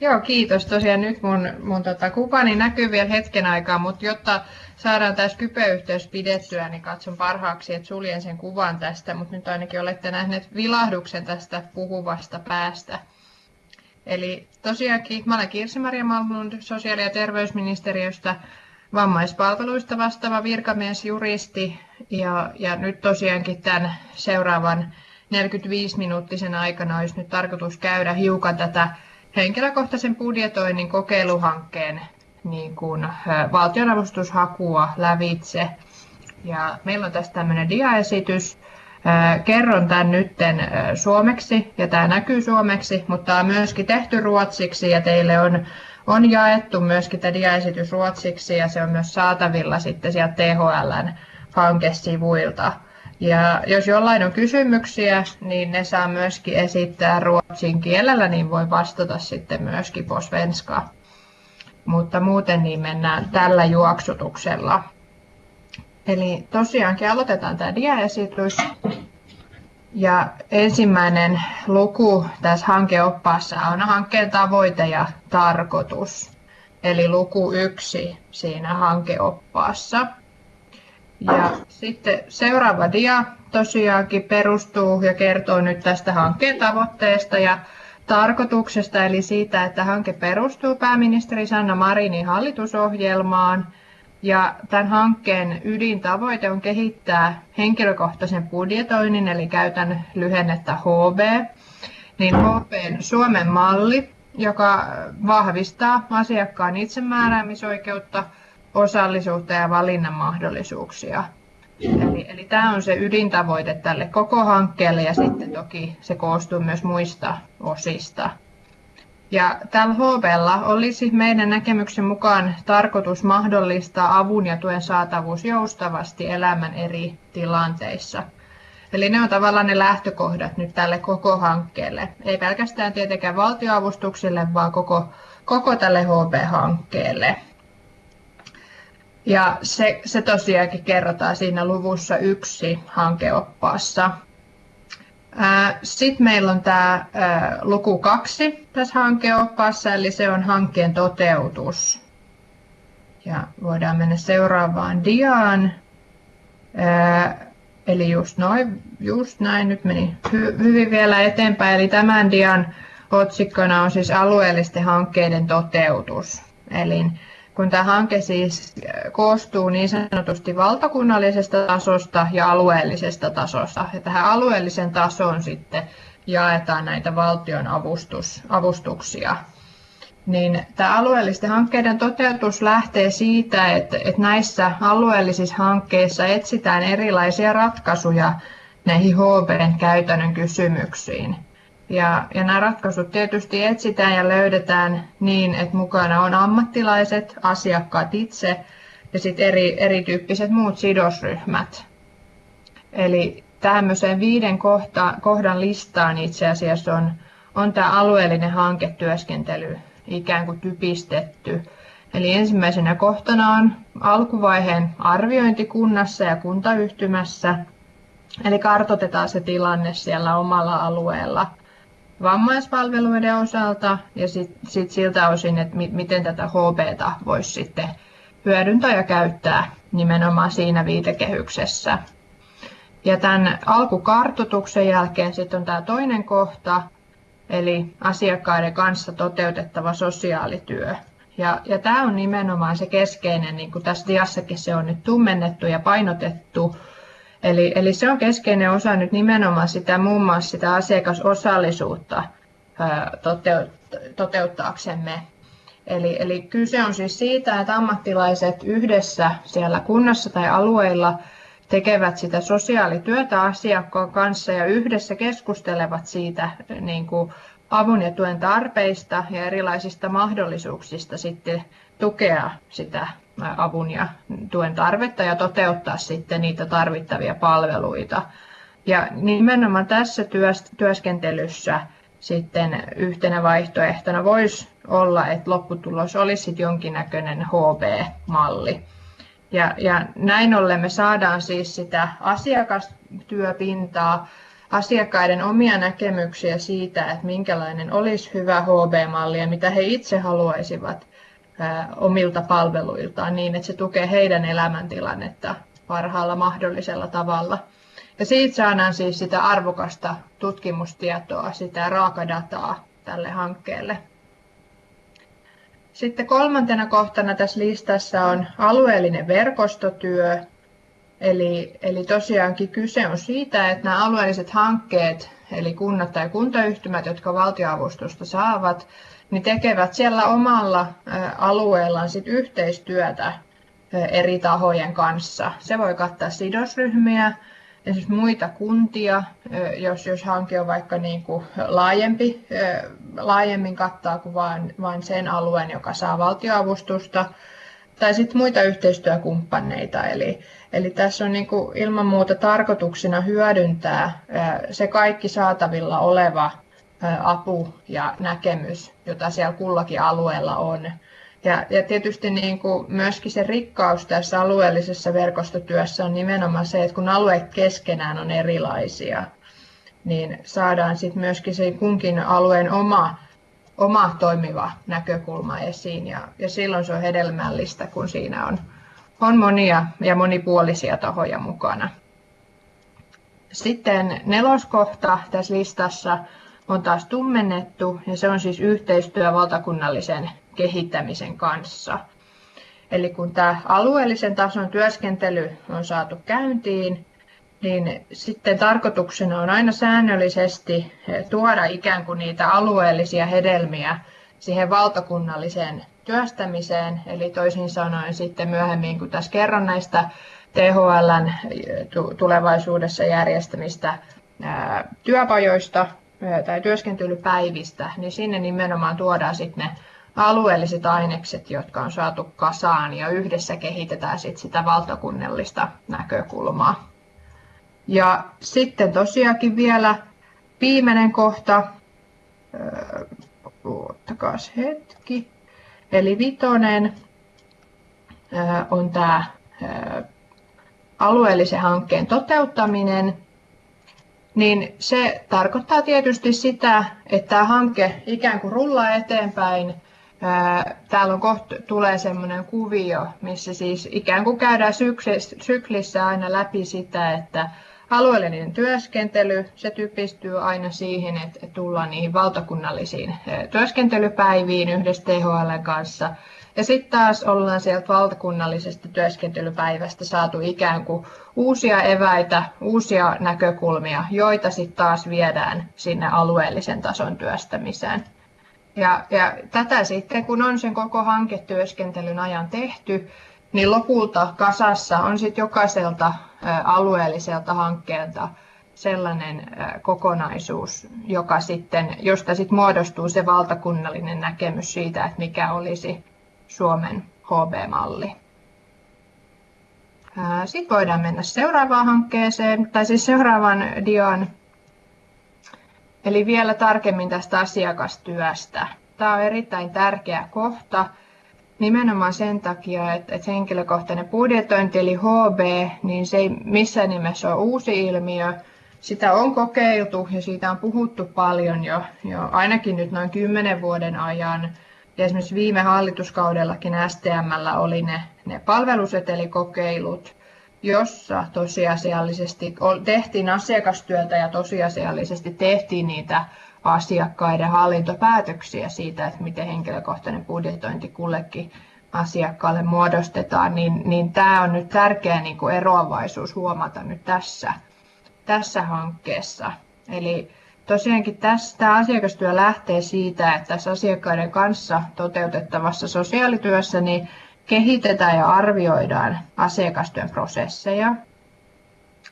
Joo, kiitos. Tosiaan nyt mun, mun tota, kuvani näkyy vielä hetken aikaa, mutta jotta saadaan tämä Skype-yhteys pidettyä, niin katson parhaaksi, että suljen sen kuvan tästä, mutta nyt ainakin olette nähneet vilahduksen tästä puhuvasta päästä. Eli tosiaankin, mä olen Kirsi-Maria Malmlund sosiaali- ja terveysministeriöstä vammaispalveluista vastaava virkamies, juristi, ja, ja nyt tosiaankin tämän seuraavan 45-minuuttisen aikana olisi nyt tarkoitus käydä hiukan tätä henkilökohtaisen budjetoinnin kokeiluhankkeen niin kuin, valtionavustushakua lävitse. Ja meillä on tässä tämmöinen diaesitys. Kerron tämän nytten suomeksi ja tämä näkyy suomeksi, mutta tämä on myöskin tehty ruotsiksi ja teille on, on jaettu myöskin tämä diaesitys ruotsiksi ja se on myös saatavilla sitten sieltä THLn hankesivuilta. Ja jos jollain on kysymyksiä, niin ne saa myöskin esittää ruotsin kielellä, niin voi vastata sitten myöskin på svenska. Mutta muuten niin mennään tällä juoksutuksella. Eli tosiaankin aloitetaan tämä diaesitys. Ja ensimmäinen luku tässä hankeoppaassa on hankkeen tavoite ja tarkoitus. Eli luku yksi siinä hankeoppaassa. Ja sitten seuraava dia tosiaankin perustuu ja kertoo nyt tästä hankkeen tavoitteesta ja tarkoituksesta, eli siitä, että hanke perustuu pääministeri Sanna Marinin hallitusohjelmaan. Ja tämän hankkeen ydintavoite on kehittää henkilökohtaisen budjetoinnin, eli käytän lyhennettä HB, niin HBn Suomen malli, joka vahvistaa asiakkaan itsemääräämisoikeutta – osallisuutta ja valinnan mahdollisuuksia. Eli, eli tämä on se ydintavoite tälle koko hankkeelle ja sitten toki se koostuu myös muista osista. Ja tällä HVlla olisi meidän näkemyksen mukaan tarkoitus mahdollistaa avun ja tuen saatavuus joustavasti elämän eri tilanteissa. Eli ne on tavallaan ne lähtökohdat nyt tälle koko hankkeelle. Ei pelkästään tietenkään valtioavustuksille, vaan koko, koko tälle HB-hankkeelle. Ja se, se tosiaankin kerrotaan siinä luvussa yksi hankeoppaassa. Sitten meillä on tämä luku kaksi tässä hankeoppaassa, eli se on hankkeen toteutus. Ja voidaan mennä seuraavaan diaan. Eli just, noin, just näin, nyt meni hy, hyvin vielä eteenpäin. Eli tämän dian otsikkona on siis alueellisten hankkeiden toteutus. Eli kun tämä hanke siis koostuu niin sanotusti valtakunnallisesta tasosta ja alueellisesta tasosta. Ja tähän alueellisen tasoon sitten jaetaan näitä valtion avustus, avustuksia. Niin tämä alueellisten hankkeiden toteutus lähtee siitä, että, että näissä alueellisissa hankkeissa etsitään erilaisia ratkaisuja näihin HBn käytännön kysymyksiin. Ja, ja nämä ratkaisut tietysti etsitään ja löydetään niin, että mukana on ammattilaiset, asiakkaat itse ja sitten eri, erityyppiset muut sidosryhmät. Eli tämmöiseen viiden kohta, kohdan listaan itse asiassa on, on tämä alueellinen hanketyöskentely ikään kuin typistetty. Eli ensimmäisenä kohtana on alkuvaiheen arviointi kunnassa ja kuntayhtymässä. Eli kartoitetaan se tilanne siellä omalla alueella – vammaispalveluiden osalta ja sitten sit siltä osin, että mi- miten tätä HBta voisi sitten hyödyntää ja käyttää nimenomaan siinä viitekehyksessä. Ja tämän alkukartoituksen jälkeen sitten on tämä toinen kohta, eli asiakkaiden kanssa toteutettava sosiaalityö. Ja, ja tämä on nimenomaan se keskeinen, niin kuin tässä diassakin se on nyt tummennettu ja painotettu, Eli, eli se on keskeinen osa nyt nimenomaan sitä muun muassa sitä asiakasosallisuutta toteut, toteuttaaksemme. Eli, eli kyse on siis siitä, että ammattilaiset yhdessä siellä kunnassa tai alueilla tekevät sitä sosiaalityötä asiakkaan kanssa ja yhdessä keskustelevat siitä niin kuin avun ja tuen tarpeista ja erilaisista mahdollisuuksista sitten tukea sitä avun ja tuen tarvetta ja toteuttaa sitten niitä tarvittavia palveluita. Ja nimenomaan tässä työskentelyssä sitten yhtenä vaihtoehtona voisi olla, että lopputulos olisi jonkinnäköinen HB-malli. Ja, ja näin ollen me saadaan siis sitä asiakastyöpintaa asiakkaiden omia näkemyksiä siitä, että minkälainen olisi hyvä HB-malli ja mitä he itse haluaisivat omilta palveluiltaan niin, että se tukee heidän elämäntilannetta parhaalla mahdollisella tavalla. Ja siitä saadaan siis sitä arvokasta tutkimustietoa, sitä raakadataa tälle hankkeelle. Sitten kolmantena kohtana tässä listassa on alueellinen verkostotyö. Eli, eli tosiaankin kyse on siitä, että nämä alueelliset hankkeet, eli kunnat tai kuntayhtymät, jotka valtioavustusta saavat, niin tekevät siellä omalla alueellaan sit yhteistyötä eri tahojen kanssa. Se voi kattaa sidosryhmiä, esimerkiksi muita kuntia, jos, jos hanke on vaikka niin kuin laajempi, laajemmin kattaa kuin vain, vain sen alueen, joka saa valtioavustusta, tai sitten muita yhteistyökumppaneita. Eli, eli tässä on niin kuin ilman muuta tarkoituksena hyödyntää se kaikki saatavilla oleva apu ja näkemys, jota siellä kullakin alueella on. Ja, ja tietysti niin kuin myöskin se rikkaus tässä alueellisessa verkostotyössä on nimenomaan se, että kun alueet keskenään on erilaisia, niin saadaan sitten myöskin se kunkin alueen oma, oma toimiva näkökulma esiin. Ja, ja silloin se on hedelmällistä, kun siinä on, on monia ja monipuolisia tahoja mukana. Sitten neloskohta tässä listassa on taas tummennettu ja se on siis yhteistyö valtakunnallisen kehittämisen kanssa. Eli kun tämä alueellisen tason työskentely on saatu käyntiin, niin sitten tarkoituksena on aina säännöllisesti tuoda ikään kuin niitä alueellisia hedelmiä siihen valtakunnalliseen työstämiseen. Eli toisin sanoen sitten myöhemmin, kun tässä kerron näistä THLn tulevaisuudessa järjestämistä työpajoista tai työskentelypäivistä, niin sinne nimenomaan tuodaan sitten ne alueelliset ainekset, jotka on saatu kasaan ja yhdessä kehitetään sit sitä valtakunnallista näkökulmaa. Ja sitten tosiaankin vielä viimeinen kohta, ottakaa hetki, eli vitonen on tämä alueellisen hankkeen toteuttaminen, niin se tarkoittaa tietysti sitä, että tämä hanke ikään kuin rullaa eteenpäin Täällä on kohta, tulee semmoinen kuvio, missä siis ikään kuin käydään syklissä aina läpi sitä, että alueellinen työskentely, se typistyy aina siihen, että tullaan niihin valtakunnallisiin työskentelypäiviin yhdessä THL kanssa. Ja sitten taas ollaan sieltä valtakunnallisesta työskentelypäivästä saatu ikään kuin uusia eväitä, uusia näkökulmia, joita sitten taas viedään sinne alueellisen tason työstämiseen. Ja, ja tätä sitten, kun on sen koko hanketyöskentelyn ajan tehty, niin lopulta kasassa on sitten jokaiselta alueelliselta hankkeelta sellainen kokonaisuus, joka sitten, josta sitten muodostuu se valtakunnallinen näkemys siitä, että mikä olisi Suomen HB-malli. Sitten voidaan mennä seuraavaan hankkeeseen, tai siis seuraavan dian Eli vielä tarkemmin tästä asiakastyöstä. Tämä on erittäin tärkeä kohta nimenomaan sen takia, että, että henkilökohtainen budjetointi eli HB, niin se ei missään nimessä ole uusi ilmiö. Sitä on kokeiltu ja siitä on puhuttu paljon jo, jo ainakin nyt noin kymmenen vuoden ajan. Ja esimerkiksi viime hallituskaudellakin STMllä oli ne, ne palvelusetelikokeilut, jossa tosiasiallisesti tehtiin asiakastyötä ja tosiasiallisesti tehtiin niitä asiakkaiden hallintopäätöksiä siitä, että miten henkilökohtainen budjetointi kullekin asiakkaalle muodostetaan, niin, niin tämä on nyt tärkeä niin kuin eroavaisuus huomata nyt tässä, tässä hankkeessa. Eli tosiaankin tässä, tämä asiakastyö lähtee siitä, että tässä asiakkaiden kanssa toteutettavassa sosiaalityössä niin kehitetään ja arvioidaan asiakastyön prosesseja.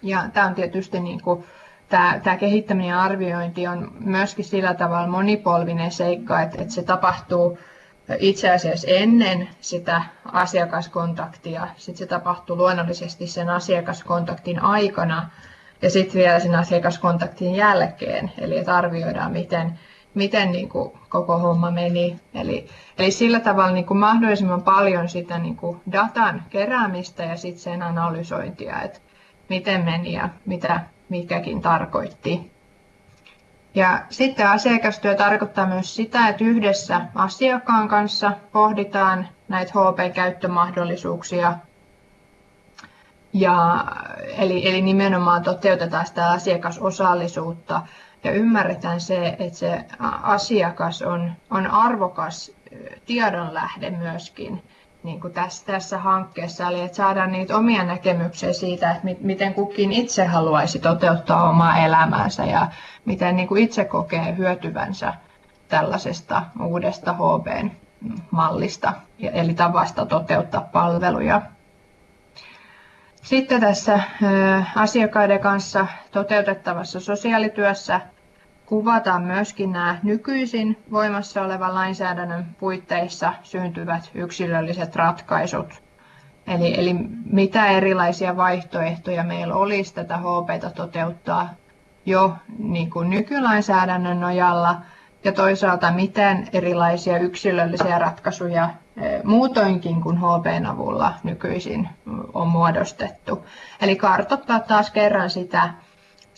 Ja tämä on tietysti niin kuin, tämä, tämä kehittäminen ja arviointi on myöskin sillä tavalla monipolvinen seikka, että, että se tapahtuu itse asiassa ennen sitä asiakaskontaktia. Sitten se tapahtuu luonnollisesti sen asiakaskontaktin aikana ja sitten vielä sen asiakaskontaktin jälkeen. Eli että arvioidaan, miten, miten niin kuin koko homma meni. Eli, eli sillä tavalla niin kuin mahdollisimman paljon sitä niin kuin datan keräämistä ja sitten sen analysointia, että miten meni ja mitä, mikäkin tarkoitti. Ja sitten asiakastyö tarkoittaa myös sitä, että yhdessä asiakkaan kanssa pohditaan näitä HP-käyttömahdollisuuksia. Ja, eli, eli nimenomaan toteutetaan sitä asiakasosallisuutta ja ymmärretään se, että se asiakas on, on arvokas tiedonlähde myöskin niin kuin tässä, tässä hankkeessa, eli että saadaan niitä omia näkemyksiä siitä, että miten kukin itse haluaisi toteuttaa omaa elämäänsä ja miten niin kuin itse kokee hyötyvänsä tällaisesta uudesta HB-mallista, eli tavasta toteuttaa palveluja. Sitten tässä asiakkaiden kanssa toteutettavassa sosiaalityössä kuvataan myöskin nämä nykyisin voimassa olevan lainsäädännön puitteissa syntyvät yksilölliset ratkaisut. Eli, eli mitä erilaisia vaihtoehtoja meillä olisi tätä HPta toteuttaa jo niin kuin nykylainsäädännön nojalla ja toisaalta miten erilaisia yksilöllisiä ratkaisuja muutoinkin kuin HPn avulla nykyisin on muodostettu. Eli kartoittaa taas kerran sitä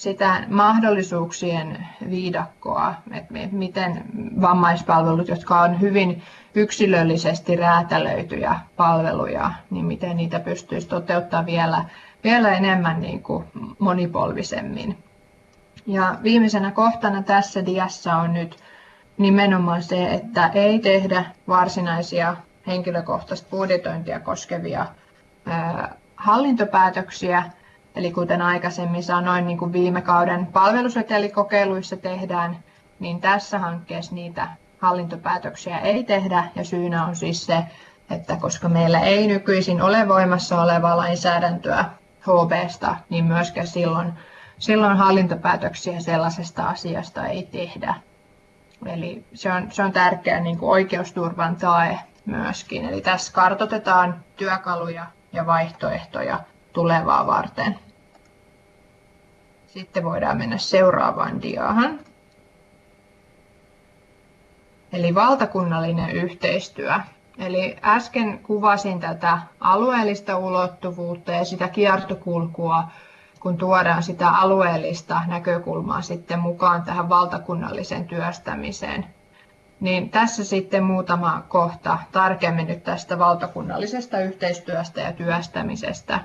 sitä mahdollisuuksien viidakkoa, että miten vammaispalvelut, jotka on hyvin yksilöllisesti räätälöityjä palveluja, niin miten niitä pystyisi toteuttamaan vielä, vielä enemmän niin kuin monipolvisemmin. Ja viimeisenä kohtana tässä diassa on nyt nimenomaan se, että ei tehdä varsinaisia henkilökohtaista budjetointia koskevia hallintopäätöksiä, Eli kuten aikaisemmin sanoin, niin kuin viime kauden palvelusetelikokeiluissa tehdään, niin tässä hankkeessa niitä hallintopäätöksiä ei tehdä. Ja syynä on siis se, että koska meillä ei nykyisin ole voimassa olevaa lainsäädäntöä HBsta, niin myöskään silloin, silloin hallintopäätöksiä sellaisesta asiasta ei tehdä. Eli se on, se on tärkeä niin kuin oikeusturvan tae myöskin. Eli tässä kartotetaan työkaluja ja vaihtoehtoja tulevaa varten. Sitten voidaan mennä seuraavaan diaan. Eli valtakunnallinen yhteistyö. Eli äsken kuvasin tätä alueellista ulottuvuutta ja sitä kiertokulkua, kun tuodaan sitä alueellista näkökulmaa sitten mukaan tähän valtakunnalliseen työstämiseen. Niin tässä sitten muutama kohta tarkemmin nyt tästä valtakunnallisesta yhteistyöstä ja työstämisestä.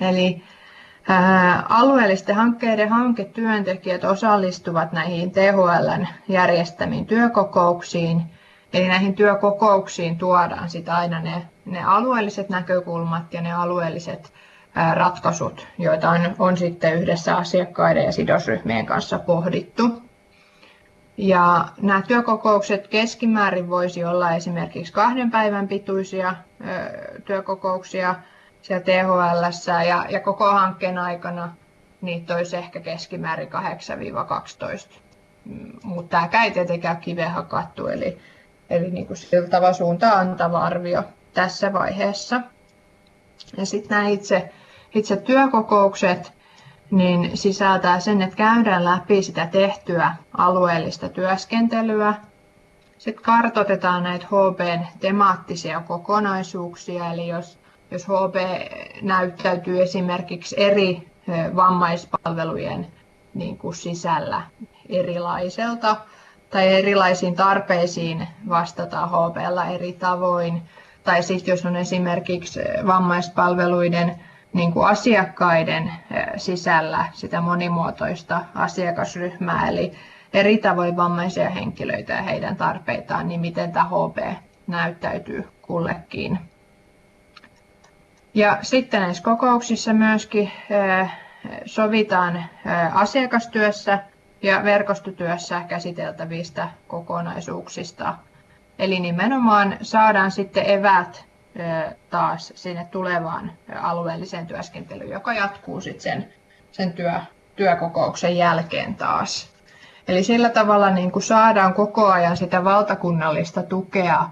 Eli alueellisten hankkeiden hanketyöntekijät osallistuvat näihin THLn järjestämiin työkokouksiin. Eli näihin työkokouksiin tuodaan sitä aina ne, ne alueelliset näkökulmat ja ne alueelliset ratkaisut, joita on, on sitten yhdessä asiakkaiden ja sidosryhmien kanssa pohdittu. Ja nämä työkokoukset keskimäärin voisi olla esimerkiksi kahden päivän pituisia työkokouksia siellä THL ja, ja koko hankkeen aikana niitä olisi ehkä keskimäärin 8-12. Mm, Mutta tämä ei tietenkään kiveen hakattu, eli, eli niin kuin siltava suunta antava arvio tässä vaiheessa. Ja sitten nämä itse, itse työkokoukset niin sisältää sen, että käydään läpi sitä tehtyä alueellista työskentelyä. Sitten kartoitetaan näitä HBn temaattisia kokonaisuuksia, eli jos jos HB näyttäytyy esimerkiksi eri vammaispalvelujen niin kuin sisällä erilaiselta tai erilaisiin tarpeisiin vastataan HBlla eri tavoin. Tai sitten jos on esimerkiksi vammaispalveluiden niin kuin asiakkaiden sisällä sitä monimuotoista asiakasryhmää, eli eri tavoin vammaisia henkilöitä ja heidän tarpeitaan, niin miten tämä HB näyttäytyy kullekin ja sitten näissä kokouksissa myöskin sovitaan asiakastyössä ja verkostotyössä käsiteltävistä kokonaisuuksista. Eli nimenomaan saadaan sitten evät taas sinne tulevaan alueelliseen työskentelyyn, joka jatkuu sitten sen, sen työ, työkokouksen jälkeen taas. Eli sillä tavalla niin kuin saadaan koko ajan sitä valtakunnallista tukea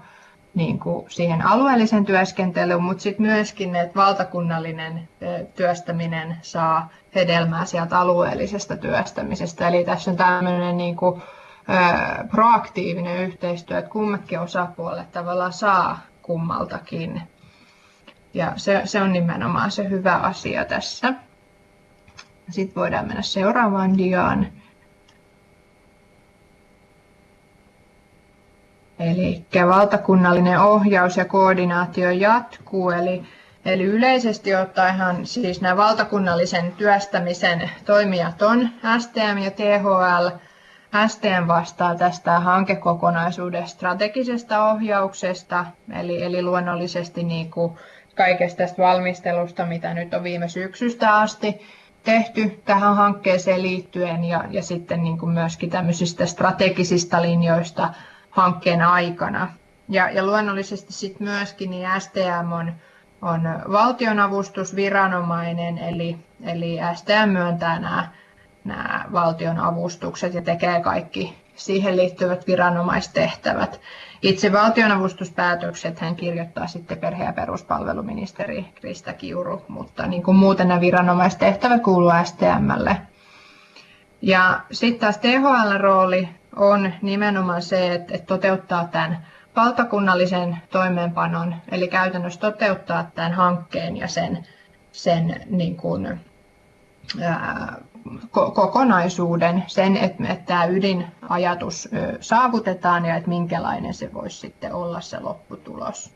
niin kuin siihen alueellisen työskentelyyn, mutta sitten myöskin, että valtakunnallinen työstäminen saa hedelmää sieltä alueellisesta työstämisestä. Eli tässä on tämmöinen niin kuin, proaktiivinen yhteistyö, että kummatkin osapuolet tavallaan saa kummaltakin. Ja se, se on nimenomaan se hyvä asia tässä. Sitten voidaan mennä seuraavaan diaan. Eli valtakunnallinen ohjaus ja koordinaatio jatkuu, eli, eli yleisesti ottaen siis nämä valtakunnallisen työstämisen toimijat on STM ja THL. STM vastaa tästä hankekokonaisuuden strategisesta ohjauksesta, eli, eli luonnollisesti niin kuin kaikesta tästä valmistelusta, mitä nyt on viime syksystä asti tehty tähän hankkeeseen liittyen ja, ja sitten niin kuin myöskin tämmöisistä strategisista linjoista hankkeen aikana. Ja, ja luonnollisesti sitten myöskin niin STM on, on valtionavustusviranomainen, eli, eli STM myöntää nämä, nämä valtion avustukset ja tekee kaikki siihen liittyvät viranomaistehtävät. Itse valtionavustuspäätökset hän kirjoittaa sitten perhe- ja peruspalveluministeri Krista Kiuru, mutta niin kuin muuten nämä viranomaistehtävät kuuluu STMlle. Ja sitten taas THL-rooli on nimenomaan se, että, toteuttaa tämän valtakunnallisen toimeenpanon, eli käytännössä toteuttaa tämän hankkeen ja sen, sen niin kuin, ää, kokonaisuuden, sen, että, että tämä ydinajatus saavutetaan ja että minkälainen se voisi sitten olla se lopputulos.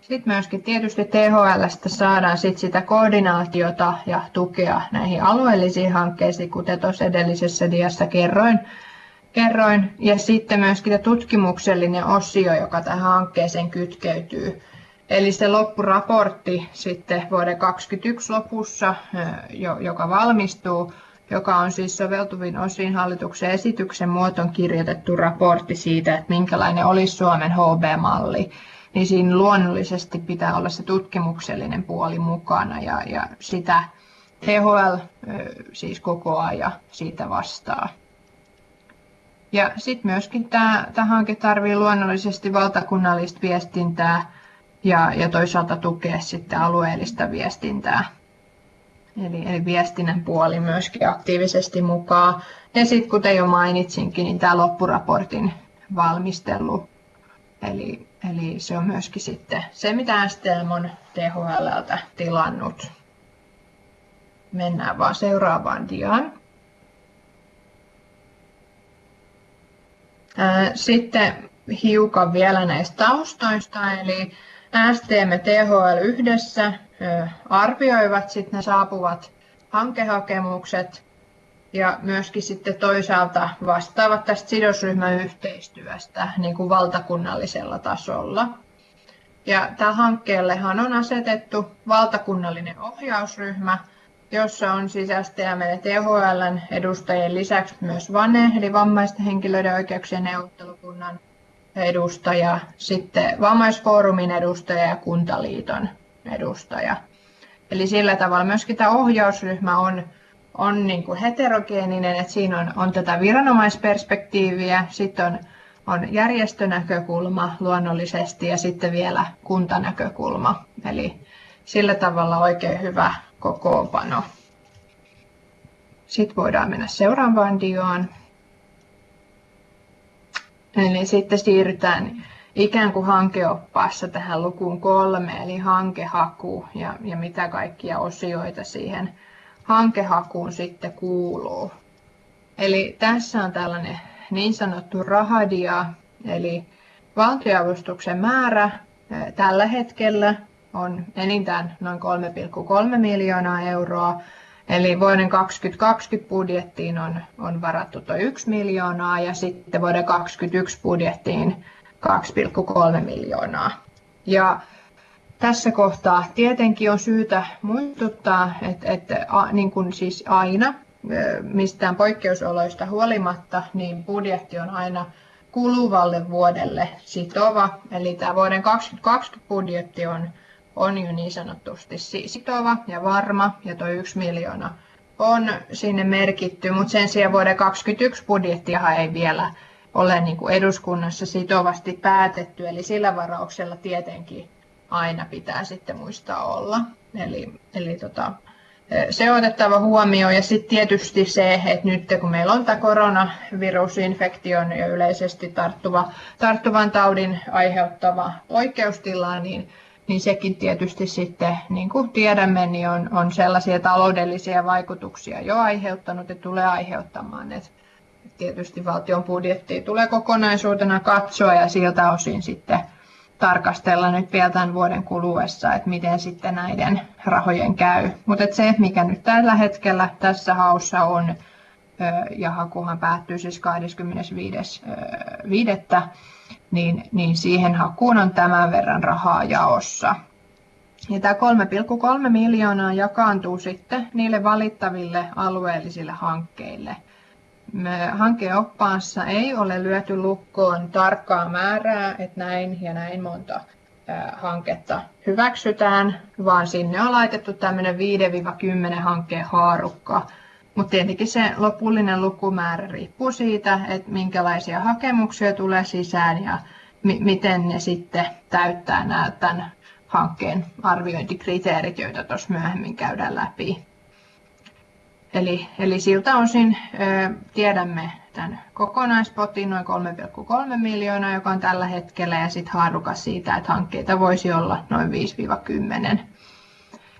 Sitten myöskin tietysti THLstä saadaan sit sitä koordinaatiota ja tukea näihin alueellisiin hankkeisiin, kuten tuossa edellisessä diassa kerroin. kerroin. Ja sitten myöskin tutkimuksellinen osio, joka tähän hankkeeseen kytkeytyy. Eli se loppuraportti sitten vuoden 2021 lopussa, joka valmistuu, joka on siis soveltuvin osin hallituksen esityksen muotoon kirjoitettu raportti siitä, että minkälainen olisi Suomen HB-malli, niin siinä luonnollisesti pitää olla se tutkimuksellinen puoli mukana ja, ja sitä THL siis koko ajan siitä vastaa. Ja sitten myöskin tämä, tämä hanke tarvitsee luonnollisesti valtakunnallista viestintää ja, ja toisaalta tukea sitten alueellista viestintää. Eli, eli viestinnän puoli myöskin aktiivisesti mukaan. Ja sitten kuten jo mainitsinkin, niin tämä loppuraportin valmistelu. Eli, eli se on myöskin sitten se, mitä STM on THLltä tilannut. Mennään vaan seuraavaan diaan. Sitten hiukan vielä näistä taustoista, eli STM ja THL yhdessä arvioivat sitten ne saapuvat hankehakemukset ja myöskin sitten toisaalta vastaavat tästä sidosryhmäyhteistyöstä niin kuin valtakunnallisella tasolla. Ja tällä hankkeellehan on asetettu valtakunnallinen ohjausryhmä, jossa on STM ja THL edustajien lisäksi myös VANE, eli vammaisten henkilöiden oikeuksien neuvottelukunnan edustaja, sitten vammaisfoorumin edustaja ja kuntaliiton edustaja. Eli sillä tavalla myöskin tämä ohjausryhmä on, on niin kuin heterogeeninen, että siinä on, on tätä viranomaisperspektiiviä, sitten on, on järjestönäkökulma luonnollisesti ja sitten vielä kuntanäkökulma. Eli sillä tavalla oikein hyvä kokoonpano. Sitten voidaan mennä seuraavaan dioon. Eli sitten siirrytään ikään kuin hankeoppaassa tähän lukuun kolme, eli hankehaku ja, ja mitä kaikkia osioita siihen hankehakuun sitten kuuluu. Eli tässä on tällainen niin sanottu rahadia, eli valtioavustuksen määrä tällä hetkellä on enintään noin 3,3 miljoonaa euroa, Eli vuoden 2020 budjettiin on, on varattu tuo 1 miljoonaa ja sitten vuoden 2021 budjettiin 2,3 miljoonaa. Ja tässä kohtaa tietenkin on syytä muistuttaa, että, että a, niin kuin siis aina mistään poikkeusoloista huolimatta, niin budjetti on aina kuluvalle vuodelle sitova. Eli tämä vuoden 2020 budjetti on, on jo niin sanotusti sitova ja varma, ja tuo yksi miljoona on sinne merkitty, mutta sen sijaan vuoden 2021 budjettiahan ei vielä ole niin kuin eduskunnassa sitovasti päätetty, eli sillä varauksella tietenkin aina pitää sitten muistaa olla. Eli, eli tota, se on otettava huomioon ja sitten tietysti se, että nyt kun meillä on tämä koronavirusinfektion ja yleisesti tarttuva, tarttuvan taudin aiheuttava oikeustila, niin niin sekin tietysti sitten, niin kuin tiedämme, niin on, on sellaisia taloudellisia vaikutuksia jo aiheuttanut ja tulee aiheuttamaan. Et tietysti valtion budjettia tulee kokonaisuutena katsoa ja siltä osin sitten tarkastella nyt vielä tämän vuoden kuluessa, että miten sitten näiden rahojen käy. Mutta se, mikä nyt tällä hetkellä tässä haussa on, ja hakuhan päättyy siis 25.5., niin, niin siihen hakuun on tämän verran rahaa jaossa. Ja tämä 3,3 miljoonaa jakaantuu sitten niille valittaville alueellisille hankkeille. Hankeoppaassa ei ole lyöty lukkoon tarkkaa määrää, että näin ja näin monta hanketta hyväksytään, vaan sinne on laitettu tämmöinen 5-10 hankkeen haarukka, mutta tietenkin se lopullinen lukumäärä riippuu siitä, että minkälaisia hakemuksia tulee sisään ja mi- miten ne sitten täyttää nämä tämän hankkeen arviointikriteerit, joita tuossa myöhemmin käydään läpi. Eli, eli siltä osin ö, tiedämme tämän kokonaispotin noin 3,3 miljoonaa, joka on tällä hetkellä, ja sitten haarukas siitä, että hankkeita voisi olla noin 5-10.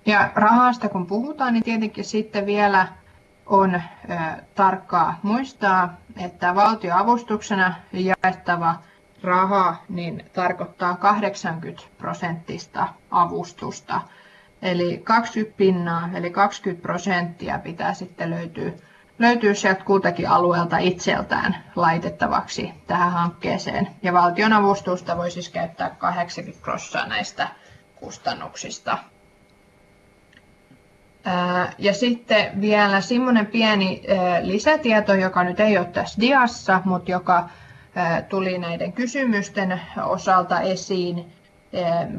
Ja rahasta kun puhutaan, niin tietenkin sitten vielä on ö, tarkkaa muistaa, että valtioavustuksena jaettava raha niin tarkoittaa 80 prosenttista avustusta. Eli 20 pinnaa, eli 20 prosenttia pitää sitten löytyä, löytyä sieltä kultakin alueelta itseltään laitettavaksi tähän hankkeeseen. Ja valtion avustusta voi siis käyttää 80 prosenttia näistä kustannuksista. Ja sitten vielä semmoinen pieni lisätieto, joka nyt ei ole tässä diassa, mutta joka tuli näiden kysymysten osalta esiin,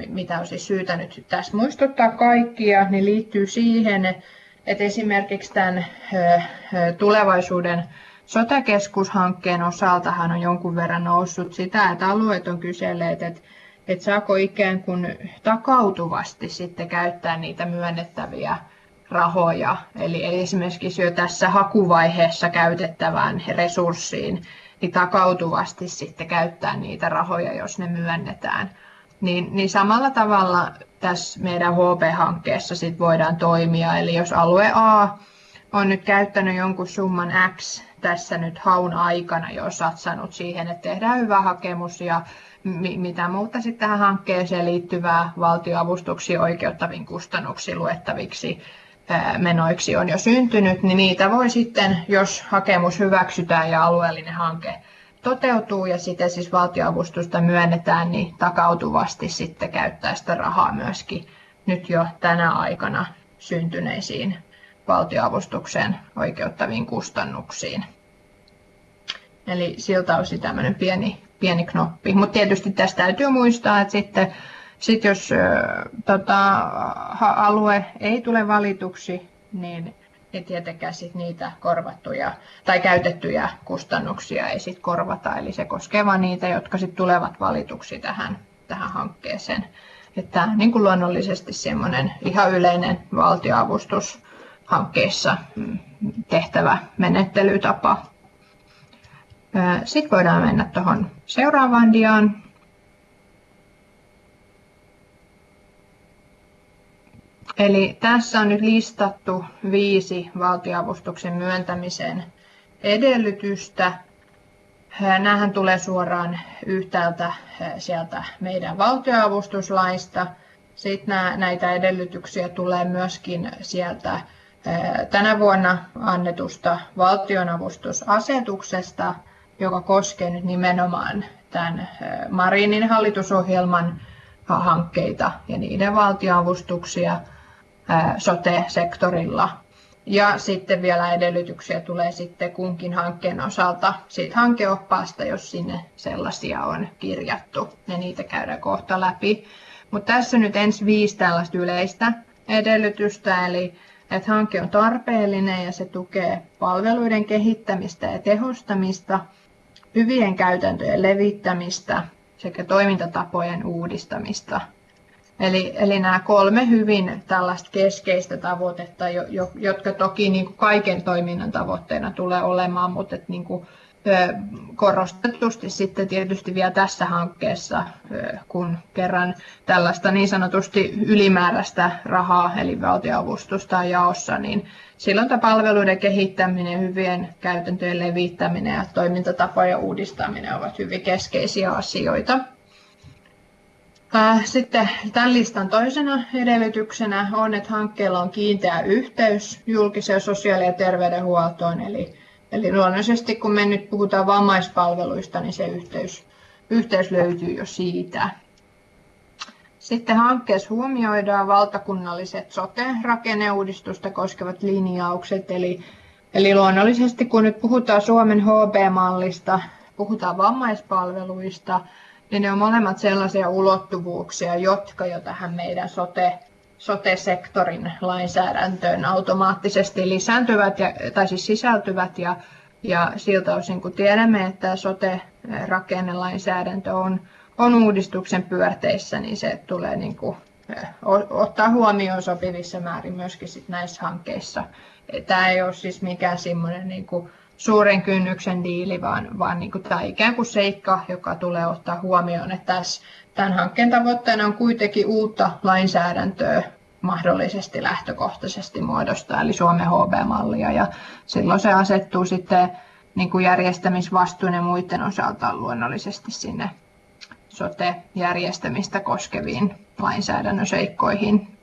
mitä on siis syytä nyt tässä muistuttaa kaikkia, niin liittyy siihen, että esimerkiksi tämän tulevaisuuden sotakeskushankkeen osaltahan on jonkun verran noussut sitä, että alueet on kyselleet, että, että saako ikään kuin takautuvasti sitten käyttää niitä myönnettäviä rahoja. Eli esimerkiksi jo tässä hakuvaiheessa käytettävään resurssiin, niin takautuvasti sitten käyttää niitä rahoja, jos ne myönnetään. Niin, niin samalla tavalla tässä meidän HP-hankkeessa sit voidaan toimia. Eli jos alue A on nyt käyttänyt jonkun summan X tässä nyt haun aikana jo satsannut siihen, että tehdään hyvä hakemus ja mitä muuta sitten tähän hankkeeseen liittyvää valtioavustuksia oikeuttaviin kustannuksiin luettaviksi menoiksi on jo syntynyt, niin niitä voi sitten, jos hakemus hyväksytään ja alueellinen hanke toteutuu ja sitten siis valtioavustusta myönnetään, niin takautuvasti sitten käyttää sitä rahaa myöskin nyt jo tänä aikana syntyneisiin valtioavustukseen oikeuttaviin kustannuksiin. Eli siltä osin tämmöinen pieni, pieni knoppi. Mutta tietysti tästä täytyy muistaa, että sitten sitten jos tota, alue ei tule valituksi, niin ei tietenkään sit niitä korvattuja tai käytettyjä kustannuksia ei sit korvata. Eli se koskee vain niitä, jotka sit tulevat valituksi tähän, tähän hankkeeseen. Että niin kuin luonnollisesti semmoinen ihan yleinen valtioavustus hankkeessa mm, tehtävä menettelytapa. Sitten voidaan mennä tuohon seuraavaan diaan. Eli tässä on nyt listattu viisi valtioavustuksen myöntämisen edellytystä. Nämähän tulee suoraan yhtäältä sieltä meidän valtioavustuslaista. Sitten näitä edellytyksiä tulee myöskin sieltä tänä vuonna annetusta valtionavustusasetuksesta, joka koskee nyt nimenomaan tämän Marinin hallitusohjelman hankkeita ja niiden valtioavustuksia – sote-sektorilla. Ja sitten vielä edellytyksiä tulee sitten kunkin hankkeen osalta siitä hankeoppaasta, jos sinne sellaisia on kirjattu. Ja niitä käydään kohta läpi. Mutta tässä nyt ensi viisi tällaista yleistä edellytystä, eli että hanke on tarpeellinen ja se tukee palveluiden kehittämistä ja tehostamista, hyvien käytäntöjen levittämistä sekä toimintatapojen uudistamista – Eli, eli nämä kolme hyvin tällaista keskeistä tavoitetta, jo, jo, jotka toki niin kuin kaiken toiminnan tavoitteena tulee olemaan, mutta että niin kuin korostetusti sitten tietysti vielä tässä hankkeessa, kun kerran tällaista niin sanotusti ylimääräistä rahaa, eli valtioavustusta on jaossa, niin silloin tämä palveluiden kehittäminen, hyvien käytäntöjen levittäminen ja toimintatapojen uudistaminen ovat hyvin keskeisiä asioita. Sitten tämän listan toisena edellytyksenä on, että hankkeella on kiinteä yhteys julkiseen sosiaali- ja terveydenhuoltoon, eli Eli luonnollisesti kun me nyt puhutaan vammaispalveluista, niin se yhteys, yhteys löytyy jo siitä. Sitten hankkeessa huomioidaan valtakunnalliset sote-rakenneuudistusta koskevat linjaukset. Eli, eli luonnollisesti kun nyt puhutaan Suomen HB-mallista, puhutaan vammaispalveluista, niin ne on molemmat sellaisia ulottuvuuksia, jotka jo tähän meidän sote sote-sektorin lainsäädäntöön automaattisesti lisääntyvät ja, tai siis sisältyvät ja, ja siltä osin kun tiedämme, että sote-rakennelainsäädäntö on, on uudistuksen pyörteissä, niin se tulee niin kuin, ottaa huomioon sopivissa määrin myöskin sit näissä hankkeissa. Tämä ei ole siis mikään semmoinen niin kuin suuren kynnyksen diili, vaan, vaan niin kuin tämä ikään kuin seikka, joka tulee ottaa huomioon, että tässä Tämän hankkeen tavoitteena on kuitenkin uutta lainsäädäntöä mahdollisesti lähtökohtaisesti muodostaa, eli Suomen HB-mallia, ja silloin se asettuu sitten niin kuin järjestämisvastuun ja muiden osalta luonnollisesti sinne sote-järjestämistä koskeviin lainsäädännön seikkoihin.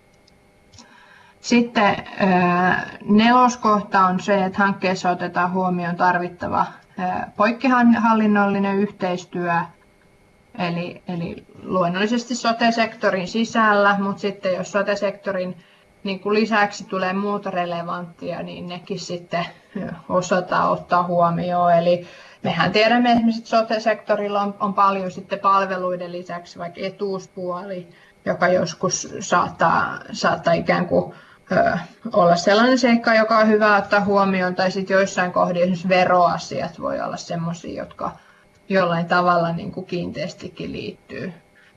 Sitten neloskohta on se, että hankkeessa otetaan huomioon tarvittava poikkihallinnollinen yhteistyö Eli, eli luonnollisesti sote-sektorin sisällä, mutta sitten jos sote-sektorin niin kuin lisäksi tulee muuta relevanttia, niin nekin sitten osataan ottaa huomioon. Eli mehän tiedämme esimerkiksi, että sote-sektorilla on, on paljon sitten palveluiden lisäksi vaikka etuuspuoli, joka joskus saattaa, saattaa ikään kuin olla sellainen seikka, joka on hyvä ottaa huomioon, tai sitten joissain kohdissa esimerkiksi veroasiat voi olla sellaisia, jotka jollain tavalla niin kuin kiinteästikin liittyy.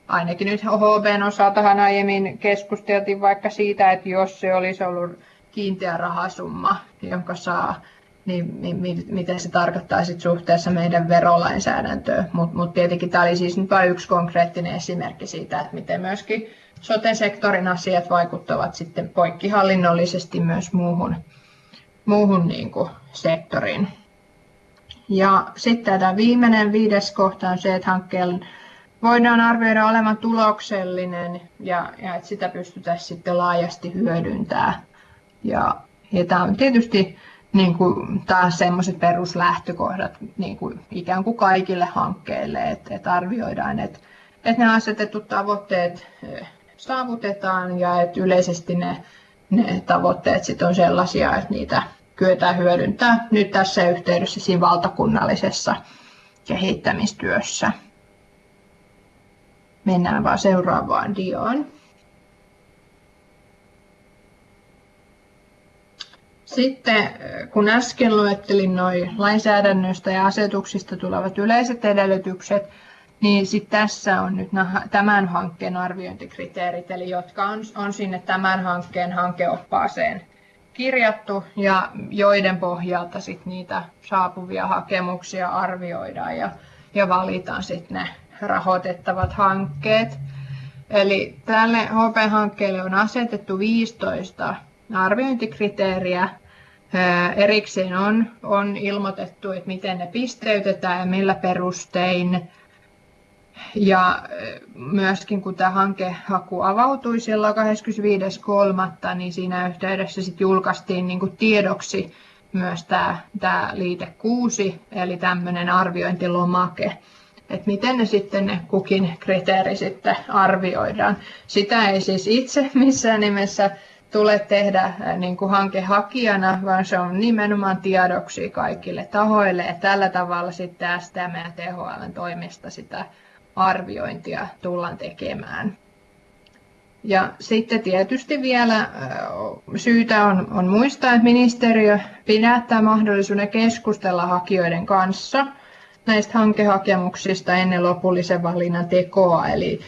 Ainakin nyt HBn osaltahan aiemmin keskusteltiin vaikka siitä, että jos se olisi ollut kiinteä rahasumma, jonka saa, niin mi, mi, mitä se tarkoittaa sit suhteessa meidän verolainsäädäntöön. Mutta mut tietenkin tämä oli siis nyt vain yksi konkreettinen esimerkki siitä, että miten myöskin sote-sektorin asiat vaikuttavat sitten poikkihallinnollisesti myös muuhun, muuhun niin kuin sektoriin. Ja sitten tämä viimeinen viides kohta on se, että hankkeen voidaan arvioida olevan tuloksellinen ja, ja että sitä pystytään sitten laajasti hyödyntämään. Ja, ja tämä on tietysti niin kuin taas sellaiset peruslähtökohdat niin kuin ikään kuin kaikille hankkeille, että, että arvioidaan, että, että ne asetetut tavoitteet eh, saavutetaan ja että yleisesti ne, ne tavoitteet sit on sellaisia, että niitä kyetään hyödyntää nyt tässä yhteydessä siinä valtakunnallisessa kehittämistyössä. Mennään vaan seuraavaan diaan. Sitten kun äsken luettelin noin lainsäädännöstä ja asetuksista tulevat yleiset edellytykset, niin sitten tässä on nyt tämän hankkeen arviointikriteerit, eli jotka on, on sinne tämän hankkeen hankeoppaaseen kirjattu ja joiden pohjalta sit niitä saapuvia hakemuksia arvioidaan ja, ja valitaan sitten ne rahoitettavat hankkeet. Eli tälle HP-hankkeelle on asetettu 15 arviointikriteeriä. Erikseen on, on ilmoitettu, että miten ne pisteytetään ja millä perustein ja myöskin kun tämä hankehaku avautui silloin 25.3., niin siinä yhteydessä sit julkaistiin niin kuin tiedoksi myös tämä, tämä liite 6, eli tämmöinen arviointilomake, että miten ne sitten ne kukin kriteeri sitten arvioidaan. Sitä ei siis itse missään nimessä tule tehdä niin kuin hankehakijana, vaan se on nimenomaan tiedoksi kaikille tahoille, ja tällä tavalla sitten STM ja THL toimesta sitä arviointia tullaan tekemään. Ja sitten tietysti vielä syytä on, on muistaa, että ministeriö pidättää mahdollisuuden keskustella hakijoiden kanssa näistä hankehakemuksista ennen lopullisen valinnan tekoa. Eli,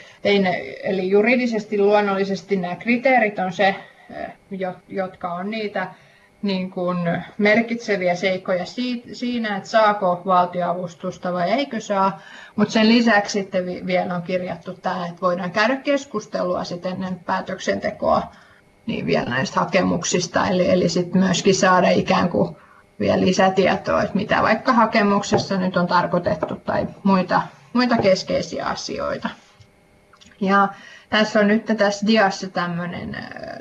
eli juridisesti luonnollisesti nämä kriteerit on se, jotka on niitä niin kuin merkitseviä seikkoja siinä, että saako valtioavustusta vai eikö saa, mutta sen lisäksi sitten vielä on kirjattu tämä, että voidaan käydä keskustelua sitten ennen päätöksentekoa niin vielä näistä hakemuksista, eli, eli sitten myöskin saada ikään kuin vielä lisätietoa, että mitä vaikka hakemuksessa nyt on tarkoitettu tai muita, muita keskeisiä asioita. Ja tässä on nyt tässä diassa tämmöinen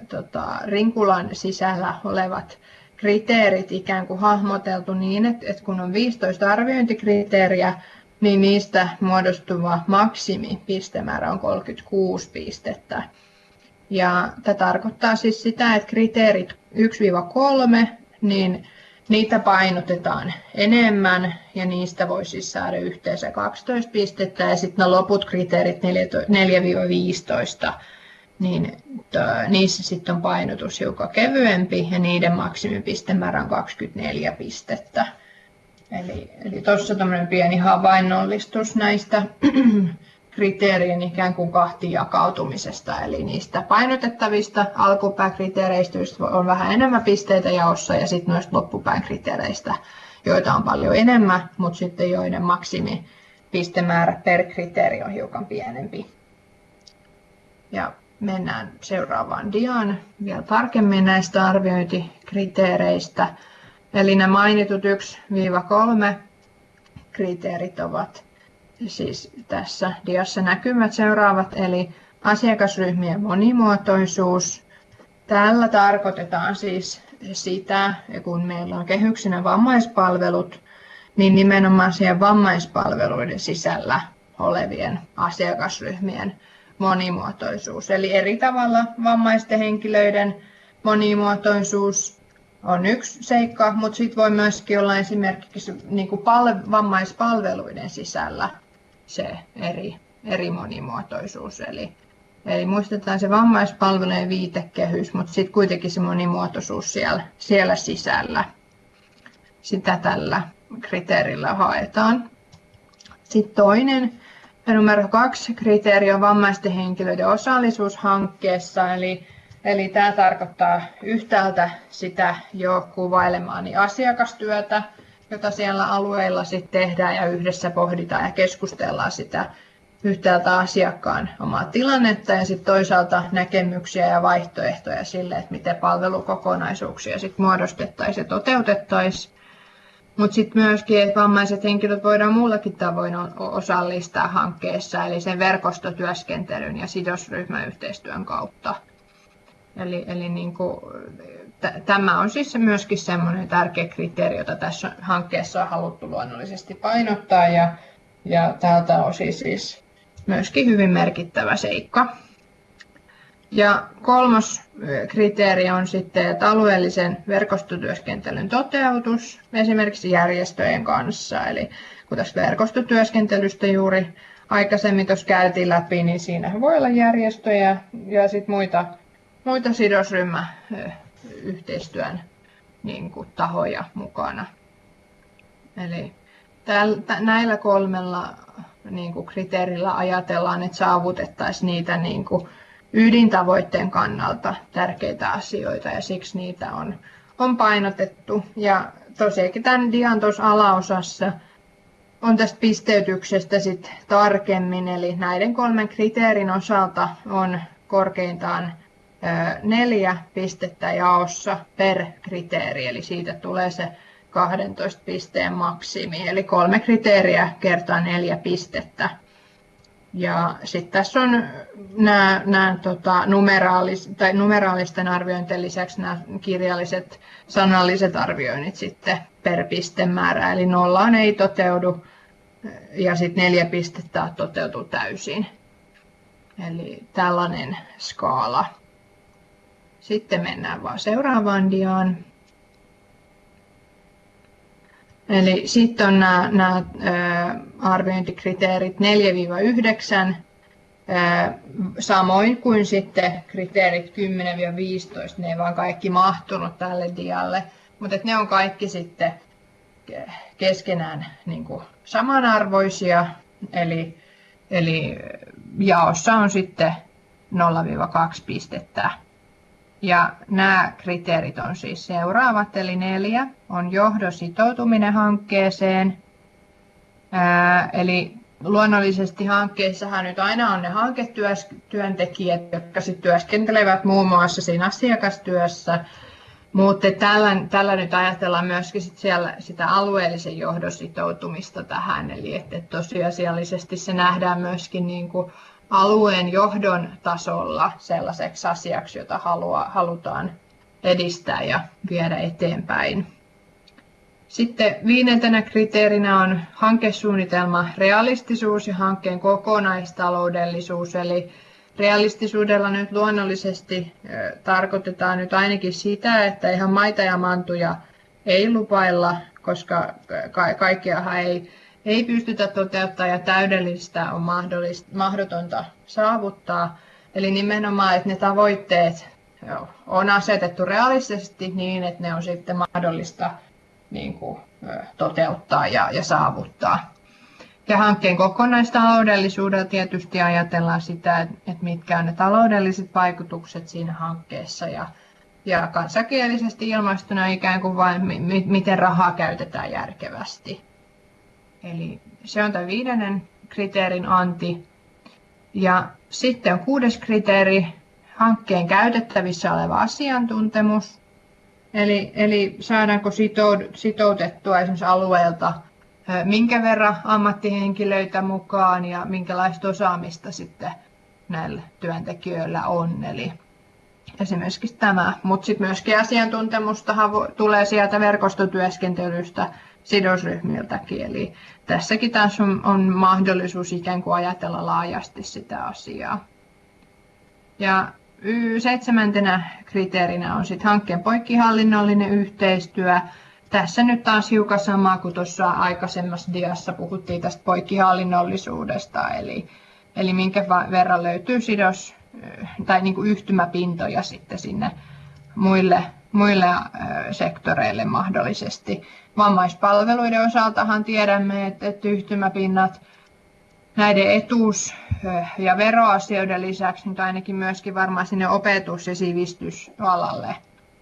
tota, rinkulan sisällä olevat kriteerit ikään kuin hahmoteltu niin, että, että kun on 15 arviointikriteeriä, niin niistä muodostuva maksimi pistemäärä on 36 pistettä. Ja tämä tarkoittaa siis sitä, että kriteerit 1-3, niin niitä painotetaan enemmän ja niistä voi siis saada yhteensä 12 pistettä ja sitten loput kriteerit 4-15, niin niissä sitten on painotus hiukan kevyempi ja niiden maksimipistemäärä on 24 pistettä. Eli, eli tuossa tämmöinen pieni havainnollistus näistä kriteerien ikään kuin kahtiin jakautumisesta, eli niistä painotettavista alkupääkriteereistä on vähän enemmän pisteitä jaossa ja sitten noista loppupään kriteereistä, joita on paljon enemmän, mutta sitten joiden maksimi pistemäärä per kriteeri on hiukan pienempi. Ja mennään seuraavaan diaan vielä tarkemmin näistä arviointikriteereistä. Eli nämä mainitut 1-3 kriteerit ovat siis tässä diassa näkymät seuraavat, eli asiakasryhmien monimuotoisuus. Tällä tarkoitetaan siis sitä, kun meillä on kehyksinä vammaispalvelut, niin nimenomaan siihen vammaispalveluiden sisällä olevien asiakasryhmien monimuotoisuus. Eli eri tavalla vammaisten henkilöiden monimuotoisuus on yksi seikka, mutta sitten voi myöskin olla esimerkiksi niin kuin vammaispalveluiden sisällä se eri, eri monimuotoisuus. Eli, eli muistetaan se vammaispalvelujen viitekehys, mutta sitten kuitenkin se monimuotoisuus siellä, siellä sisällä. Sitä tällä kriteerillä haetaan. Sitten toinen, numero kaksi kriteeri on vammaisten henkilöiden osallisuus hankkeessa, eli Eli tämä tarkoittaa yhtäältä sitä jo kuvailemaani asiakastyötä, jota siellä alueilla sitten tehdään ja yhdessä pohditaan ja keskustellaan sitä yhtäältä asiakkaan omaa tilannetta ja sitten toisaalta näkemyksiä ja vaihtoehtoja sille, että miten palvelukokonaisuuksia sitten muodostettaisiin ja toteutettaisiin. Mutta sitten myöskin, että vammaiset henkilöt voidaan muullakin tavoin osallistaa hankkeessa, eli sen verkostotyöskentelyn ja sidosryhmäyhteistyön kautta. Eli, eli niin kuin, tämä on siis myöskin semmoinen tärkeä kriteeri, jota tässä hankkeessa on haluttu luonnollisesti painottaa ja, ja tältä osin siis myöskin hyvin merkittävä seikka. Ja kolmas kriteeri on sitten että alueellisen verkostotyöskentelyn toteutus esimerkiksi järjestöjen kanssa. Eli kun tästä verkostotyöskentelystä juuri aikaisemmin tuossa käytiin läpi, niin siinä voi olla järjestöjä ja sitten muita, muita sidosryhmä yhteistyön niin kuin, tahoja mukana. Eli näillä kolmella niin kuin, kriteerillä ajatellaan, että saavutettaisiin niitä niin kuin, ydintavoitteen kannalta tärkeitä asioita ja siksi niitä on, on painotettu. Ja tosiaankin tämän dian tuossa alaosassa on tästä pisteytyksestä sit tarkemmin, eli näiden kolmen kriteerin osalta on korkeintaan neljä pistettä jaossa per kriteeri, eli siitä tulee se 12 pisteen maksimi, eli kolme kriteeriä kertaa neljä pistettä. Ja sitten tässä on nämä, nämä tota, numeraalis, tai numeraalisten arviointien lisäksi nämä kirjalliset sanalliset arvioinnit sitten per pistemäärä, eli nollaan ei toteudu ja sitten neljä pistettä toteutuu täysin. Eli tällainen skaala. Sitten mennään vaan seuraavaan diaan. Eli sitten on nämä, nämä arviointikriteerit 4-9, samoin kuin sitten kriteerit 10-15, ne ei vaan kaikki mahtunut tälle dialle, mutta ne on kaikki sitten keskenään niin kuin samanarvoisia, eli, eli jaossa on sitten 0-2 pistettä Ja nämä kriteerit on siis seuraavat, eli neljä on johdon sitoutuminen hankkeeseen. Ää, eli luonnollisesti hankkeissahan nyt aina on ne hanketyöntekijät, jotka sitten työskentelevät muun muassa siinä asiakastyössä, mutta tällä, tällä nyt ajatellaan myöskin sit siellä sitä alueellisen johdon sitoutumista tähän, eli että tosiasiallisesti se nähdään myöskin niin kuin alueen johdon tasolla sellaiseksi asiaksi, jota halua, halutaan edistää ja viedä eteenpäin. Sitten viidentenä kriteerinä on hankesuunnitelma realistisuus ja hankkeen kokonaistaloudellisuus. Eli realistisuudella nyt luonnollisesti tarkoitetaan nyt ainakin sitä, että ihan maita ja mantuja ei lupailla, koska ka- kaikkeahan ei, ei pystytä toteuttamaan ja täydellistä on mahdotonta saavuttaa. Eli nimenomaan, että ne tavoitteet on asetettu realistisesti niin, että ne on sitten mahdollista niin kuin, toteuttaa ja, ja saavuttaa. Ja hankkeen kokonaistaloudellisuudella tietysti ajatellaan sitä, että mitkä on ne taloudelliset vaikutukset siinä hankkeessa ja, ja kansakielisesti ilmaistuna ikään kuin vain, miten rahaa käytetään järkevästi. Eli se on tämä viidennen kriteerin anti. Ja sitten on kuudes kriteeri, hankkeen käytettävissä oleva asiantuntemus. Eli, eli saadaanko sitoutettua esimerkiksi alueelta minkä verran ammattihenkilöitä mukaan ja minkälaista osaamista sitten näillä työntekijöillä on. Eli esimerkiksi tämä, mutta sitten myöskin asiantuntemusta tulee sieltä verkostotyöskentelystä sidosryhmiltäkin. Eli tässäkin taas on, on mahdollisuus ikään kuin ajatella laajasti sitä asiaa. Ja seitsemäntenä kriteerinä on sitten hankkeen poikkihallinnollinen yhteistyö. Tässä nyt taas hiukan samaa kuin tuossa aikaisemmassa diassa puhuttiin tästä poikkihallinnollisuudesta, eli, eli minkä verran löytyy sidos tai niin kuin yhtymäpintoja sitten sinne muille, muille sektoreille mahdollisesti. Vammaispalveluiden osaltahan tiedämme, että, yhtymäpinnat näiden etuus- ja veroasioiden lisäksi nyt ainakin myöskin varmaan sinne opetus- ja sivistysalalle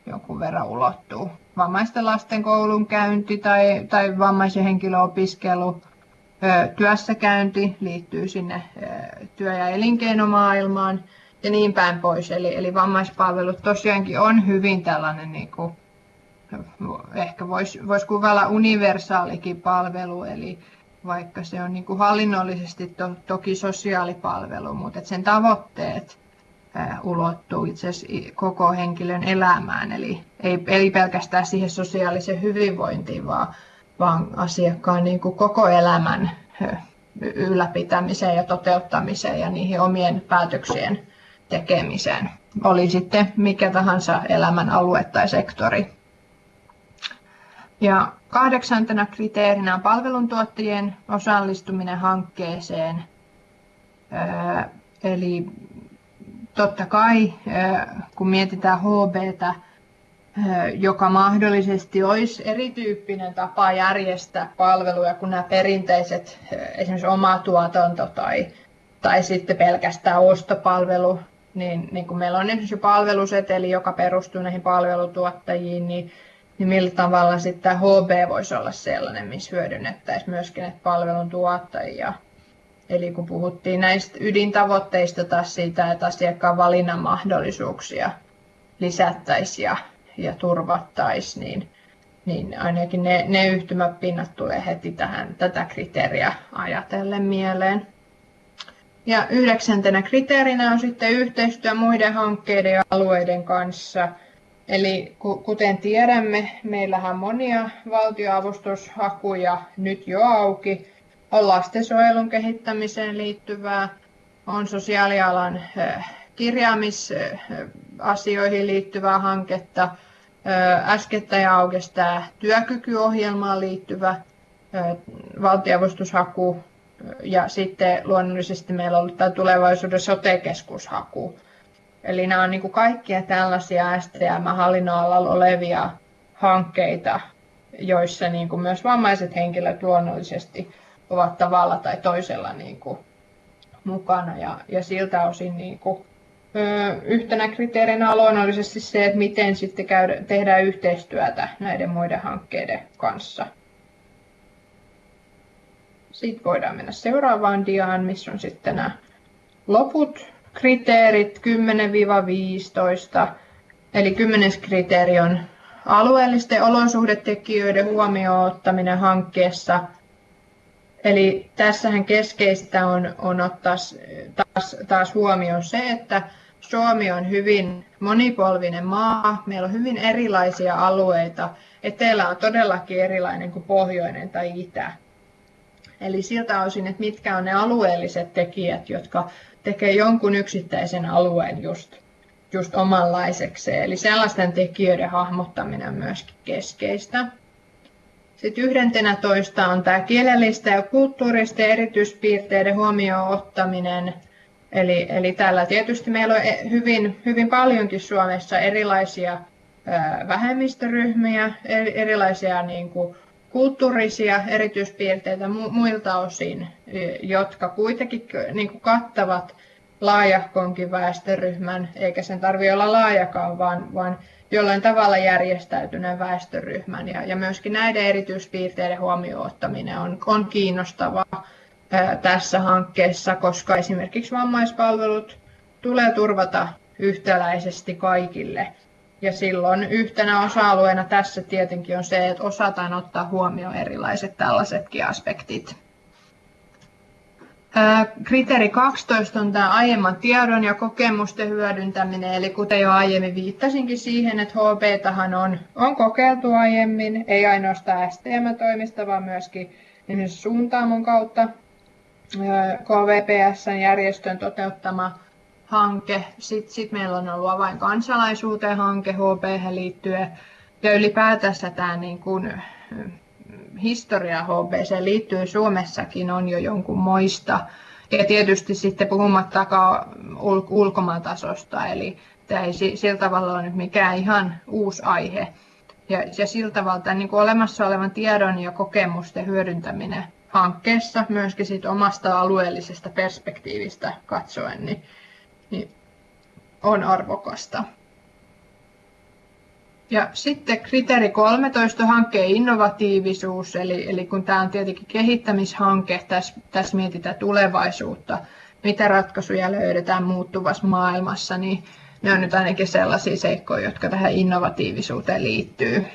jonkun verran ulottuu. Vammaisten lasten koulunkäynti tai, tai vammaisen henkilön opiskelu, työssäkäynti liittyy sinne työ- ja elinkeinomaailmaan ja niin päin pois. Eli, eli vammaispalvelut tosiaankin on hyvin tällainen, niin kuin, ehkä voisi vois kuvailla universaalikin palvelu, eli vaikka se on niin kuin hallinnollisesti to, toki sosiaalipalvelu, mutta sen tavoitteet ulottuu itse asiassa koko henkilön elämään, eli ei, ei pelkästään siihen sosiaaliseen hyvinvointiin, vaan, vaan asiakkaan niin kuin koko elämän ylläpitämiseen ja toteuttamiseen ja niihin omien päätöksien tekemiseen. Oli sitten mikä tahansa elämän alue tai sektori. Ja kahdeksantena kriteerinä on palveluntuottajien osallistuminen hankkeeseen. Eli totta kai, kun mietitään HBtä, joka mahdollisesti olisi erityyppinen tapa järjestää palveluja kuin nämä perinteiset, esimerkiksi oma tuotanto tai, tai sitten pelkästään ostopalvelu, niin, niin kun meillä on esimerkiksi palveluseteli, joka perustuu näihin palvelutuottajiin, niin niin millä tavalla sitten HB voisi olla sellainen, missä hyödynnettäisiin myöskin näitä palvelun tuottajia. Eli kun puhuttiin näistä ydintavoitteista taas siitä, että asiakkaan valinnan mahdollisuuksia lisättäisiin ja, ja turvattaisiin, niin, niin ainakin ne, ne yhtymäpinnat tulee heti tähän, tätä kriteeriä ajatellen mieleen. Ja yhdeksäntenä kriteerinä on sitten yhteistyö muiden hankkeiden ja alueiden kanssa – Eli kuten tiedämme, meillähän monia valtioavustushakuja nyt jo auki. On lastensuojelun kehittämiseen liittyvää, on sosiaalialan kirjaamisasioihin liittyvää hanketta, äskettäin aukesi tämä työkykyohjelmaan liittyvä valtioavustushaku ja sitten luonnollisesti meillä on ollut tämä tulevaisuuden sote-keskushaku Eli nämä on niin kuin kaikkia tällaisia STM-hallinnon alalla olevia hankkeita, joissa niin kuin myös vammaiset henkilöt luonnollisesti ovat tavalla tai toisella niin kuin mukana. Ja, ja siltä osin niin kuin Yhtenä kriteerinä on luonnollisesti se, että miten sitten käydä, tehdään yhteistyötä näiden muiden hankkeiden kanssa. Sitten voidaan mennä seuraavaan diaan, missä on sitten nämä loput kriteerit 10-15. Eli kymmenes kriteeri on alueellisten olosuhdetekijöiden huomioon ottaminen hankkeessa. Eli tässähän keskeistä on, on ottaa taas, taas huomioon se, että Suomi on hyvin monipolvinen maa. Meillä on hyvin erilaisia alueita. Etelä on todellakin erilainen kuin pohjoinen tai itä. Eli siltä osin, että mitkä on ne alueelliset tekijät, jotka tekee jonkun yksittäisen alueen just, just omanlaisekseen. Eli sellaisten tekijöiden hahmottaminen on myöskin keskeistä. Sitten yhdentenä toista on tämä kielellistä ja kulttuuristen erityispiirteiden huomioon ottaminen. Eli, eli tällä tietysti meillä on e, hyvin, hyvin paljonkin Suomessa erilaisia vähemmistöryhmiä, erilaisia niin kuin, kulttuurisia erityispiirteitä muilta osin, jotka kuitenkin niin kuin kattavat laajahkonkin väestöryhmän, eikä sen tarvitse olla laajakaan, vaan, vaan jollain tavalla järjestäytyneen väestöryhmän. Ja, ja myöskin näiden erityispiirteiden huomioon ottaminen on, on kiinnostavaa ää, tässä hankkeessa, koska esimerkiksi vammaispalvelut tulee turvata yhtäläisesti kaikille. Ja silloin yhtenä osa-alueena tässä tietenkin on se, että osataan ottaa huomioon erilaiset tällaisetkin aspektit. Kriteeri 12 on tämä aiemman tiedon ja kokemusten hyödyntäminen, eli kuten jo aiemmin viittasinkin siihen, että HB on, on kokeiltu aiemmin, ei ainoastaan STM-toimista, vaan myöskin suuntaamon kautta KVPSn järjestön toteuttama hanke. Sitten sit meillä on ollut avain kansalaisuuteen hanke HB liittyen. Ja ylipäätänsä tämä niin kuin, historia HBC liittyy Suomessakin on jo jonkun moista. Ja tietysti sitten puhumattakaan ul- ulkomaantasosta, eli tämä ei sillä tavalla ole nyt mikään ihan uusi aihe. Ja, ja sillä tavalla niin kuin olemassa olevan tiedon ja kokemusten hyödyntäminen hankkeessa myöskin siitä omasta alueellisesta perspektiivistä katsoen, niin niin on arvokasta. Ja sitten kriteeri 13, hankkeen innovatiivisuus, eli, eli kun tämä on tietenkin kehittämishanke, tässä, tässä mietitään tulevaisuutta, mitä ratkaisuja löydetään muuttuvassa maailmassa, niin ne on nyt ainakin sellaisia seikkoja, jotka tähän innovatiivisuuteen liittyy.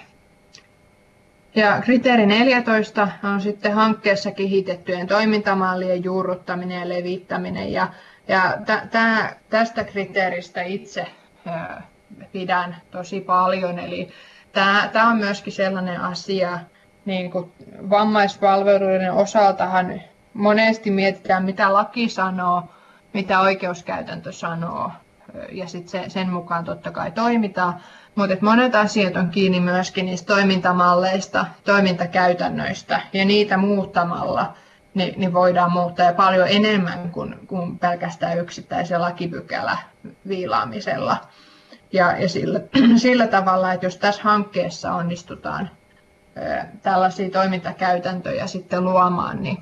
Ja kriteeri 14 on sitten hankkeessa kehitettyjen toimintamallien juurruttaminen ja levittäminen. Ja ja tä, tästä kriteeristä itse pidän tosi paljon. Eli tämä on myöskin sellainen asia, niin kuin vammaispalveluiden osaltahan monesti mietitään, mitä laki sanoo, mitä oikeuskäytäntö sanoo, ja sitten se, sen mukaan totta kai toimitaan. Mutta monet asiat on kiinni myöskin niistä toimintamalleista, toimintakäytännöistä, ja niitä muuttamalla – niin, niin voidaan muuttaa ja paljon enemmän kuin, kuin pelkästään yksittäisen lakipykälä viilaamisella. Ja, ja sillä, sillä tavalla, että jos tässä hankkeessa onnistutaan tällaisia toimintakäytäntöjä sitten luomaan, niin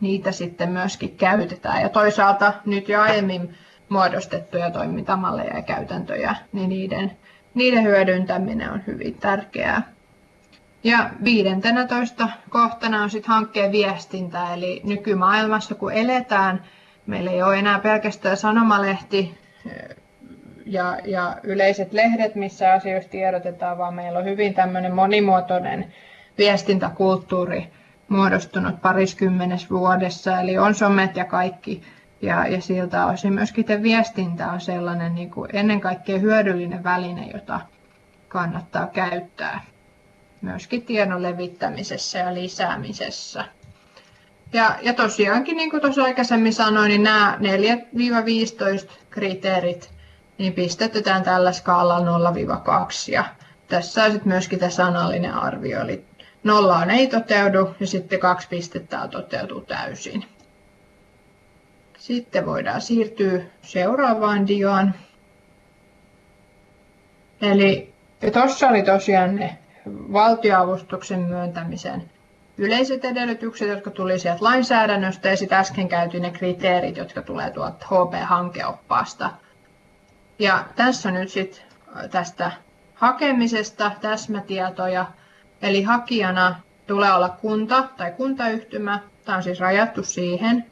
niitä sitten myöskin käytetään. Ja toisaalta nyt jo aiemmin muodostettuja toimintamalleja ja käytäntöjä, niin niiden, niiden hyödyntäminen on hyvin tärkeää. Ja viidentenätoista kohtana on sitten hankkeen viestintä, eli nykymaailmassa kun eletään, meillä ei ole enää pelkästään sanomalehti eh, ja, ja yleiset lehdet, missä asioista tiedotetaan, vaan meillä on hyvin tämmöinen monimuotoinen viestintäkulttuuri muodostunut pariskymmenes vuodessa, eli on somet ja kaikki. Ja, ja siltä osin myöskin viestintä on sellainen niin kuin ennen kaikkea hyödyllinen väline, jota kannattaa käyttää myöskin tiedon levittämisessä ja lisäämisessä. Ja, ja tosiaankin, niin kuin tuossa aikaisemmin sanoin, niin nämä 4-15 kriteerit niin pistetään tällä skaalalla 0-2. Ja tässä on sitten myöskin tämä sanallinen arvio, eli nollaan ei toteudu ja sitten kaksi pistettä toteutuu täysin. Sitten voidaan siirtyä seuraavaan diaan. Eli tuossa oli tosiaan ne valtioavustuksen myöntämisen yleiset edellytykset, jotka tuli sieltä lainsäädännöstä, ja sitten äsken käytiin ne kriteerit, jotka tulee tuolta HP-hankeoppaasta. Ja tässä nyt sitten tästä hakemisesta täsmätietoja. Eli hakijana tulee olla kunta tai kuntayhtymä. Tämä on siis rajattu siihen.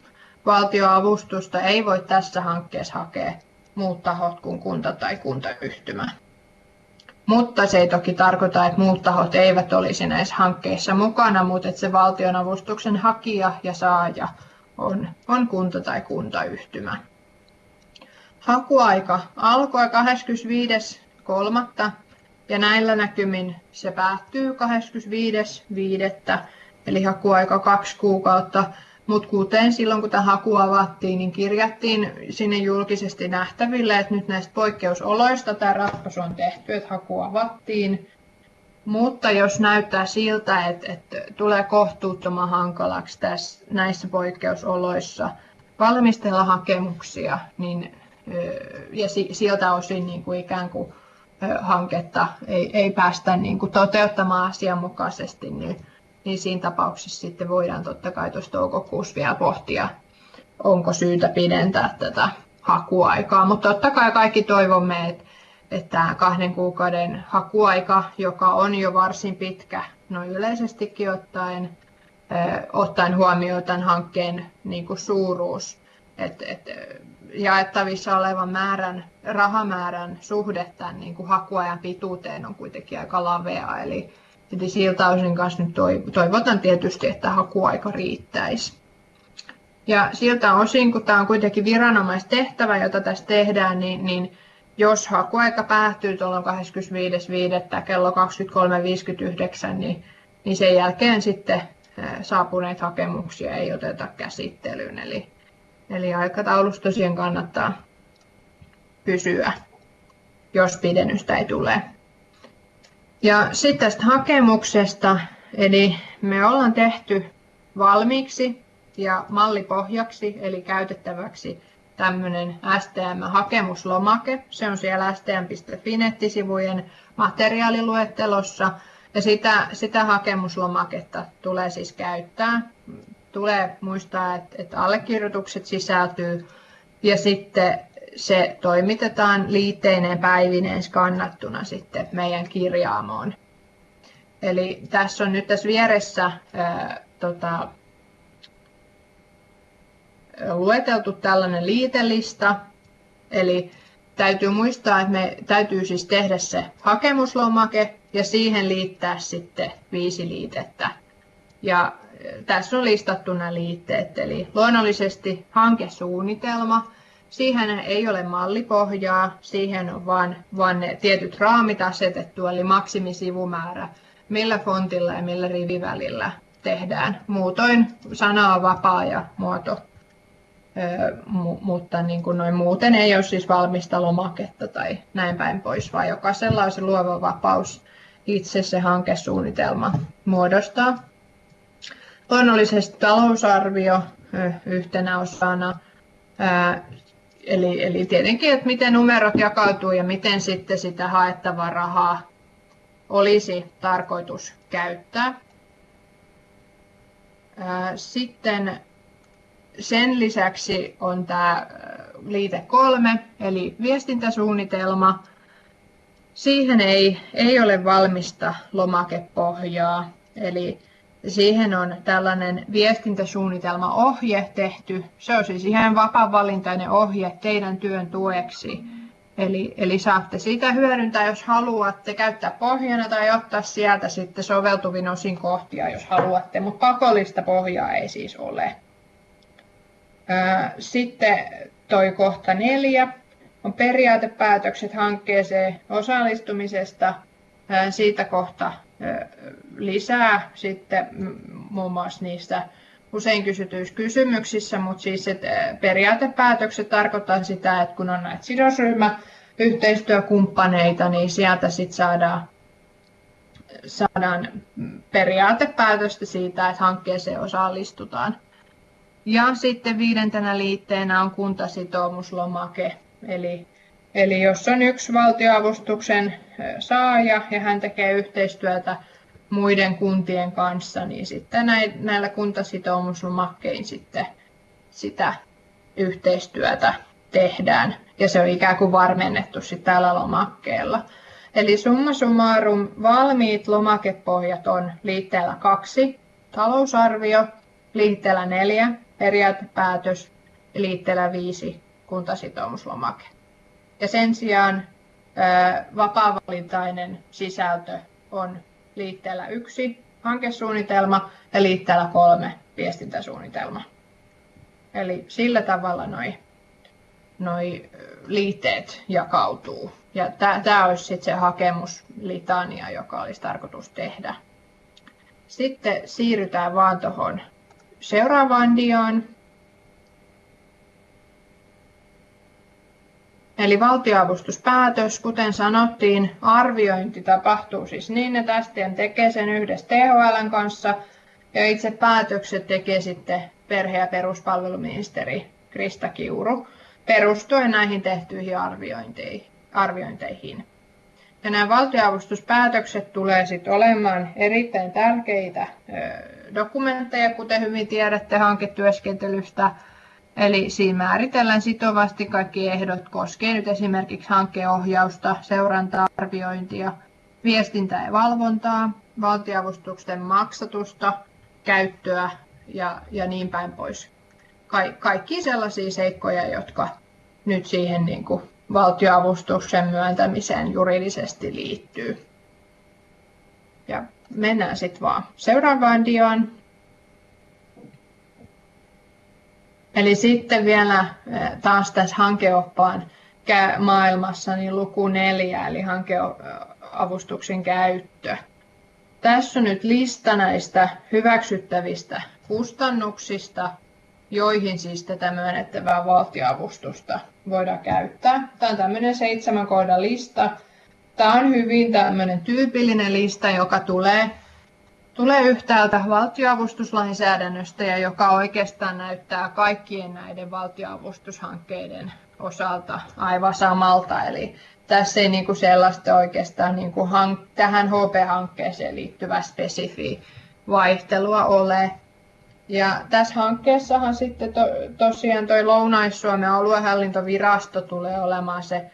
Valtioavustusta ei voi tässä hankkeessa hakea muut tahot kuin kunta tai kuntayhtymä. Mutta se ei toki tarkoita, että muut tahot eivät olisi näissä hankkeissa mukana, mutta että se valtionavustuksen hakija ja saaja on, on kunta tai kuntayhtymä. Hakuaika alkoi 25.3. ja näillä näkymin se päättyy 25.5. Eli hakuaika kaksi kuukautta. Mutta kuten silloin, kun tämä haku avattiin, niin kirjattiin sinne julkisesti nähtäville, että nyt näistä poikkeusoloista tämä ratkaisu on tehty, että haku avattiin. Mutta jos näyttää siltä, että, että tulee kohtuuttoman hankalaksi tässä, näissä poikkeusoloissa valmistella hakemuksia, niin, ja siltä osin niin kuin ikään kuin hanketta ei, ei päästä niin kuin toteuttamaan asianmukaisesti, niin niin siinä tapauksessa sitten voidaan totta kai tuossa toukokuussa vielä pohtia, onko syytä pidentää tätä hakuaikaa. Mutta totta kai kaikki toivomme, että, että tämä kahden kuukauden hakuaika, joka on jo varsin pitkä, no yleisestikin ottaen, ottaen huomioon tämän hankkeen niin kuin suuruus, että, että jaettavissa olevan määrän, rahamäärän suhde tämän niin kuin hakuajan pituuteen on kuitenkin aika lavea. Eli, Eli siltä osin kanssa nyt toivotan tietysti, että hakuaika riittäisi. Ja siltä osin, kun tämä on kuitenkin viranomaistehtävä, jota tässä tehdään, niin, niin jos hakuaika päättyy tuolla 25.5. kello 23.59, niin, niin sen jälkeen sitten saapuneita hakemuksia ei oteta käsittelyyn. Eli, eli aikataulussa tosiaan kannattaa pysyä, jos pidennystä ei tule. Ja sitten tästä hakemuksesta, eli me ollaan tehty valmiiksi ja mallipohjaksi, eli käytettäväksi tämmöinen STM-hakemuslomake. Se on siellä stm.fi nettisivujen materiaaliluettelossa. Ja sitä, sitä hakemuslomaketta tulee siis käyttää. Tulee muistaa, että, että allekirjoitukset sisältyy ja sitten se toimitetaan liitteineen päivineen skannattuna sitten meidän kirjaamoon. Eli tässä on nyt tässä vieressä ää, tota, lueteltu tällainen liitelista. Eli täytyy muistaa, että me täytyy siis tehdä se hakemuslomake ja siihen liittää sitten viisi liitettä. Ja tässä on listattu nämä liitteet, eli luonnollisesti hankesuunnitelma, Siihen ei ole mallipohjaa, siihen on vain, vain ne tietyt raamit asetettu, eli maksimisivumäärä, millä fontilla ja millä rivivälillä tehdään. Muutoin sana on vapaa ja muoto, Ö, mutta niin kuin noin muuten ei ole siis valmista lomaketta tai näin päin pois, vaan jokaisella on se luova vapaus itse se hankesuunnitelma muodostaa. Luonnollisesti talousarvio yhtenä osana, Eli, eli tietenkin, että miten numerot jakautuu ja miten sitten sitä haettavaa rahaa olisi tarkoitus käyttää. Sitten sen lisäksi on tämä liite kolme, eli viestintäsuunnitelma. Siihen ei, ei ole valmista lomakepohjaa, eli Siihen on tällainen viestintäsuunnitelmaohje tehty. Se on siis ihan vapaa-valintainen ohje teidän työn tueksi. Eli, eli saatte sitä hyödyntää, jos haluatte käyttää pohjana tai ottaa sieltä sitten soveltuvin osin kohtia, jos haluatte, mutta pakollista pohjaa ei siis ole. Sitten toi kohta neljä on periaatepäätökset hankkeeseen osallistumisesta. Siitä kohta lisää sitten muun muassa niistä usein kysytyissä kysymyksissä, mutta siis että periaatepäätökset tarkoittaa sitä, että kun on näitä sidosryhmä yhteistyökumppaneita, niin sieltä sitten saadaan, saadaan periaatepäätöstä siitä, että hankkeeseen osallistutaan. Ja sitten viidentenä liitteenä on kuntasitoumuslomake, eli Eli jos on yksi valtioavustuksen saaja ja hän tekee yhteistyötä muiden kuntien kanssa, niin sitten näillä kuntasitoumuslomakkein sitten sitä yhteistyötä tehdään. Ja se on ikään kuin varmennettu sitten tällä lomakkeella. Eli summa summarum, valmiit lomakepohjat on liitteellä kaksi, talousarvio, liitteellä neljä, periaatepäätös liitteellä viisi, kuntasitoumuslomake. Ja sen sijaan vapaavalintainen sisältö on liitteellä yksi, hankesuunnitelma ja liitteellä kolme, viestintäsuunnitelma. Eli sillä tavalla noi, noi liitteet jakautuu. Ja tämä olisi sitten se hakemuslitania, joka olisi tarkoitus tehdä. Sitten siirrytään vaan tuohon seuraavaan diaan. Eli valtioavustuspäätös, kuten sanottiin, arviointi tapahtuu siis niin, että STM tekee sen yhdessä THL kanssa ja itse päätökset tekee sitten perhe- ja peruspalveluministeri Krista Kiuru perustuen näihin tehtyihin arviointeihin. Ja nämä valtioavustuspäätökset tulee sitten olemaan erittäin tärkeitä dokumentteja, kuten hyvin tiedätte hanketyöskentelystä. Eli siinä määritellään sitovasti kaikki ehdot koskien nyt esimerkiksi hankeohjausta, seurantaa, arviointia, viestintää ja valvontaa, valtioavustusten maksatusta, käyttöä ja, ja niin päin pois. Ka- kaikki sellaisia seikkoja, jotka nyt siihen niin kuin valtioavustuksen myöntämiseen juridisesti liittyy. Ja mennään sitten vaan seuraavaan diaan. Eli sitten vielä taas tässä hankeoppaan maailmassa niin luku neljä, eli hankeavustuksen käyttö. Tässä on nyt lista näistä hyväksyttävistä kustannuksista, joihin siis tätä myönnettävää valtioavustusta voidaan käyttää. Tämä on tämmöinen seitsemän kohdan lista. Tämä on hyvin tämmöinen tyypillinen lista, joka tulee, tulee yhtäältä valtioavustuslainsäädännöstä joka oikeastaan näyttää kaikkien näiden valtioavustushankkeiden osalta aivan samalta. Eli tässä ei kuin sellaista oikeastaan niin hank- tähän HP-hankkeeseen liittyvää spesifiä vaihtelua ole. Ja tässä hankkeessahan sitten to, tosiaan tuo Lounais-Suomen aluehallintovirasto tulee olemaan se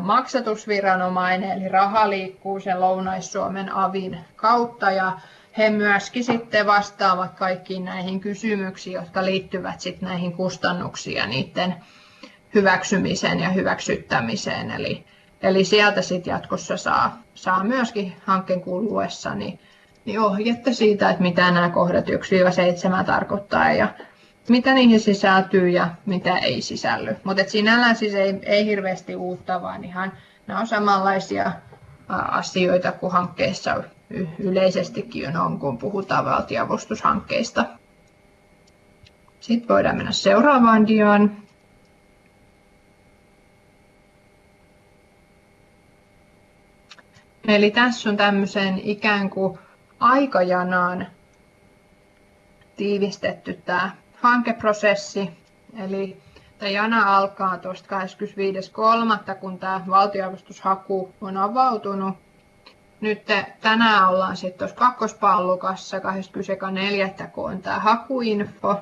maksatusviranomainen, eli raha liikkuu sen Lounais-Suomen avin kautta ja he myöskin sitten vastaavat kaikkiin näihin kysymyksiin, jotka liittyvät sitten näihin kustannuksiin ja niiden hyväksymiseen ja hyväksyttämiseen. Eli, eli sieltä sitten jatkossa saa, saa myöskin hankkeen kuluessa niin niin ohjetta siitä, että mitä nämä kohdat 1-7 tarkoittaa ja mitä niihin sisältyy ja mitä ei sisälly. Mutta sinällään siis ei, ei hirveästi uutta, vaan ihan nämä on samanlaisia asioita kuin hankkeissa yleisestikin on, kun puhutaan valtiavustushankkeista. Sitten voidaan mennä seuraavaan diaan. Eli tässä on tämmöisen ikään kuin aikajanaan tiivistetty tämä hankeprosessi. Eli tämä jana alkaa tuosta 25.3. kun tämä valtioavustushaku on avautunut. Nyt tänään ollaan sitten tuossa kakkospallukassa 22.4. kun on tämä hakuinfo.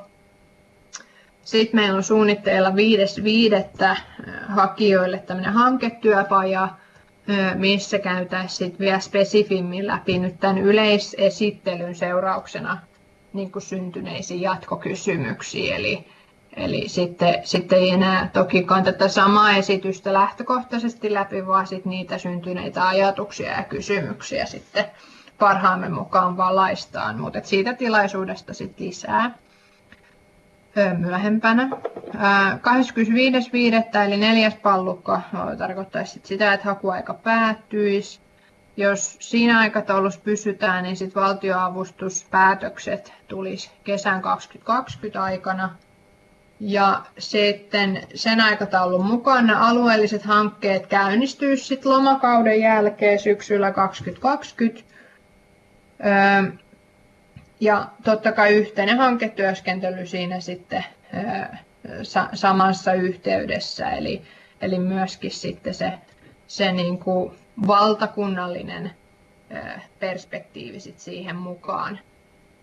Sitten meillä on suunnitteilla 5.5. hakijoille tämmöinen hanketyöpaja, missä käytäisiin vielä spesifimmin läpi nyt tämän yleisesittelyn seurauksena niin kuin syntyneisiin jatkokysymyksiin. Eli, eli sitten, sitten ei enää tokikaan tätä samaa esitystä lähtökohtaisesti läpi, vaan sitten niitä syntyneitä ajatuksia ja kysymyksiä sitten parhaamme mukaan valaistaan. Mutta siitä tilaisuudesta sitten lisää myöhempänä. 25.5. eli neljäs pallukka tarkoittaisi sitä, että hakuaika päättyisi. Jos siinä aikataulussa pysytään, niin sitten valtioavustuspäätökset tulisi kesän 2020 aikana. Ja sitten sen aikataulun mukana alueelliset hankkeet käynnistyisivät sitten lomakauden jälkeen syksyllä 2020. Ja totta kai yhteinen hanketyöskentely siinä sitten samassa yhteydessä, eli, eli myöskin sitten se, se niin kuin valtakunnallinen perspektiivi sit siihen mukaan.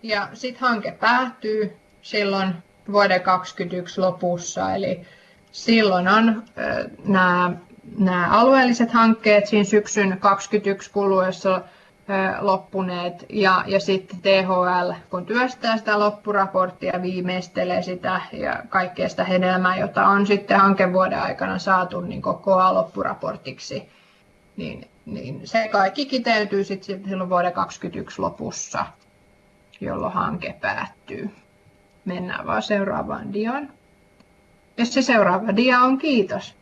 Ja sitten hanke päättyy silloin vuoden 2021 lopussa, eli, silloin on nämä, nämä alueelliset hankkeet siinä syksyn 2021 kuluessa loppuneet ja, ja sitten THL, kun työstää sitä loppuraporttia, viimeistelee sitä ja kaikkea sitä hedelmää, jota on sitten hankevuoden aikana saatu niin koko loppuraportiksi, niin, niin se kaikki kiteytyy sitten silloin vuoden 2021 lopussa, jolloin hanke päättyy. Mennään vaan seuraavaan diaan. Ja se seuraava dia on kiitos.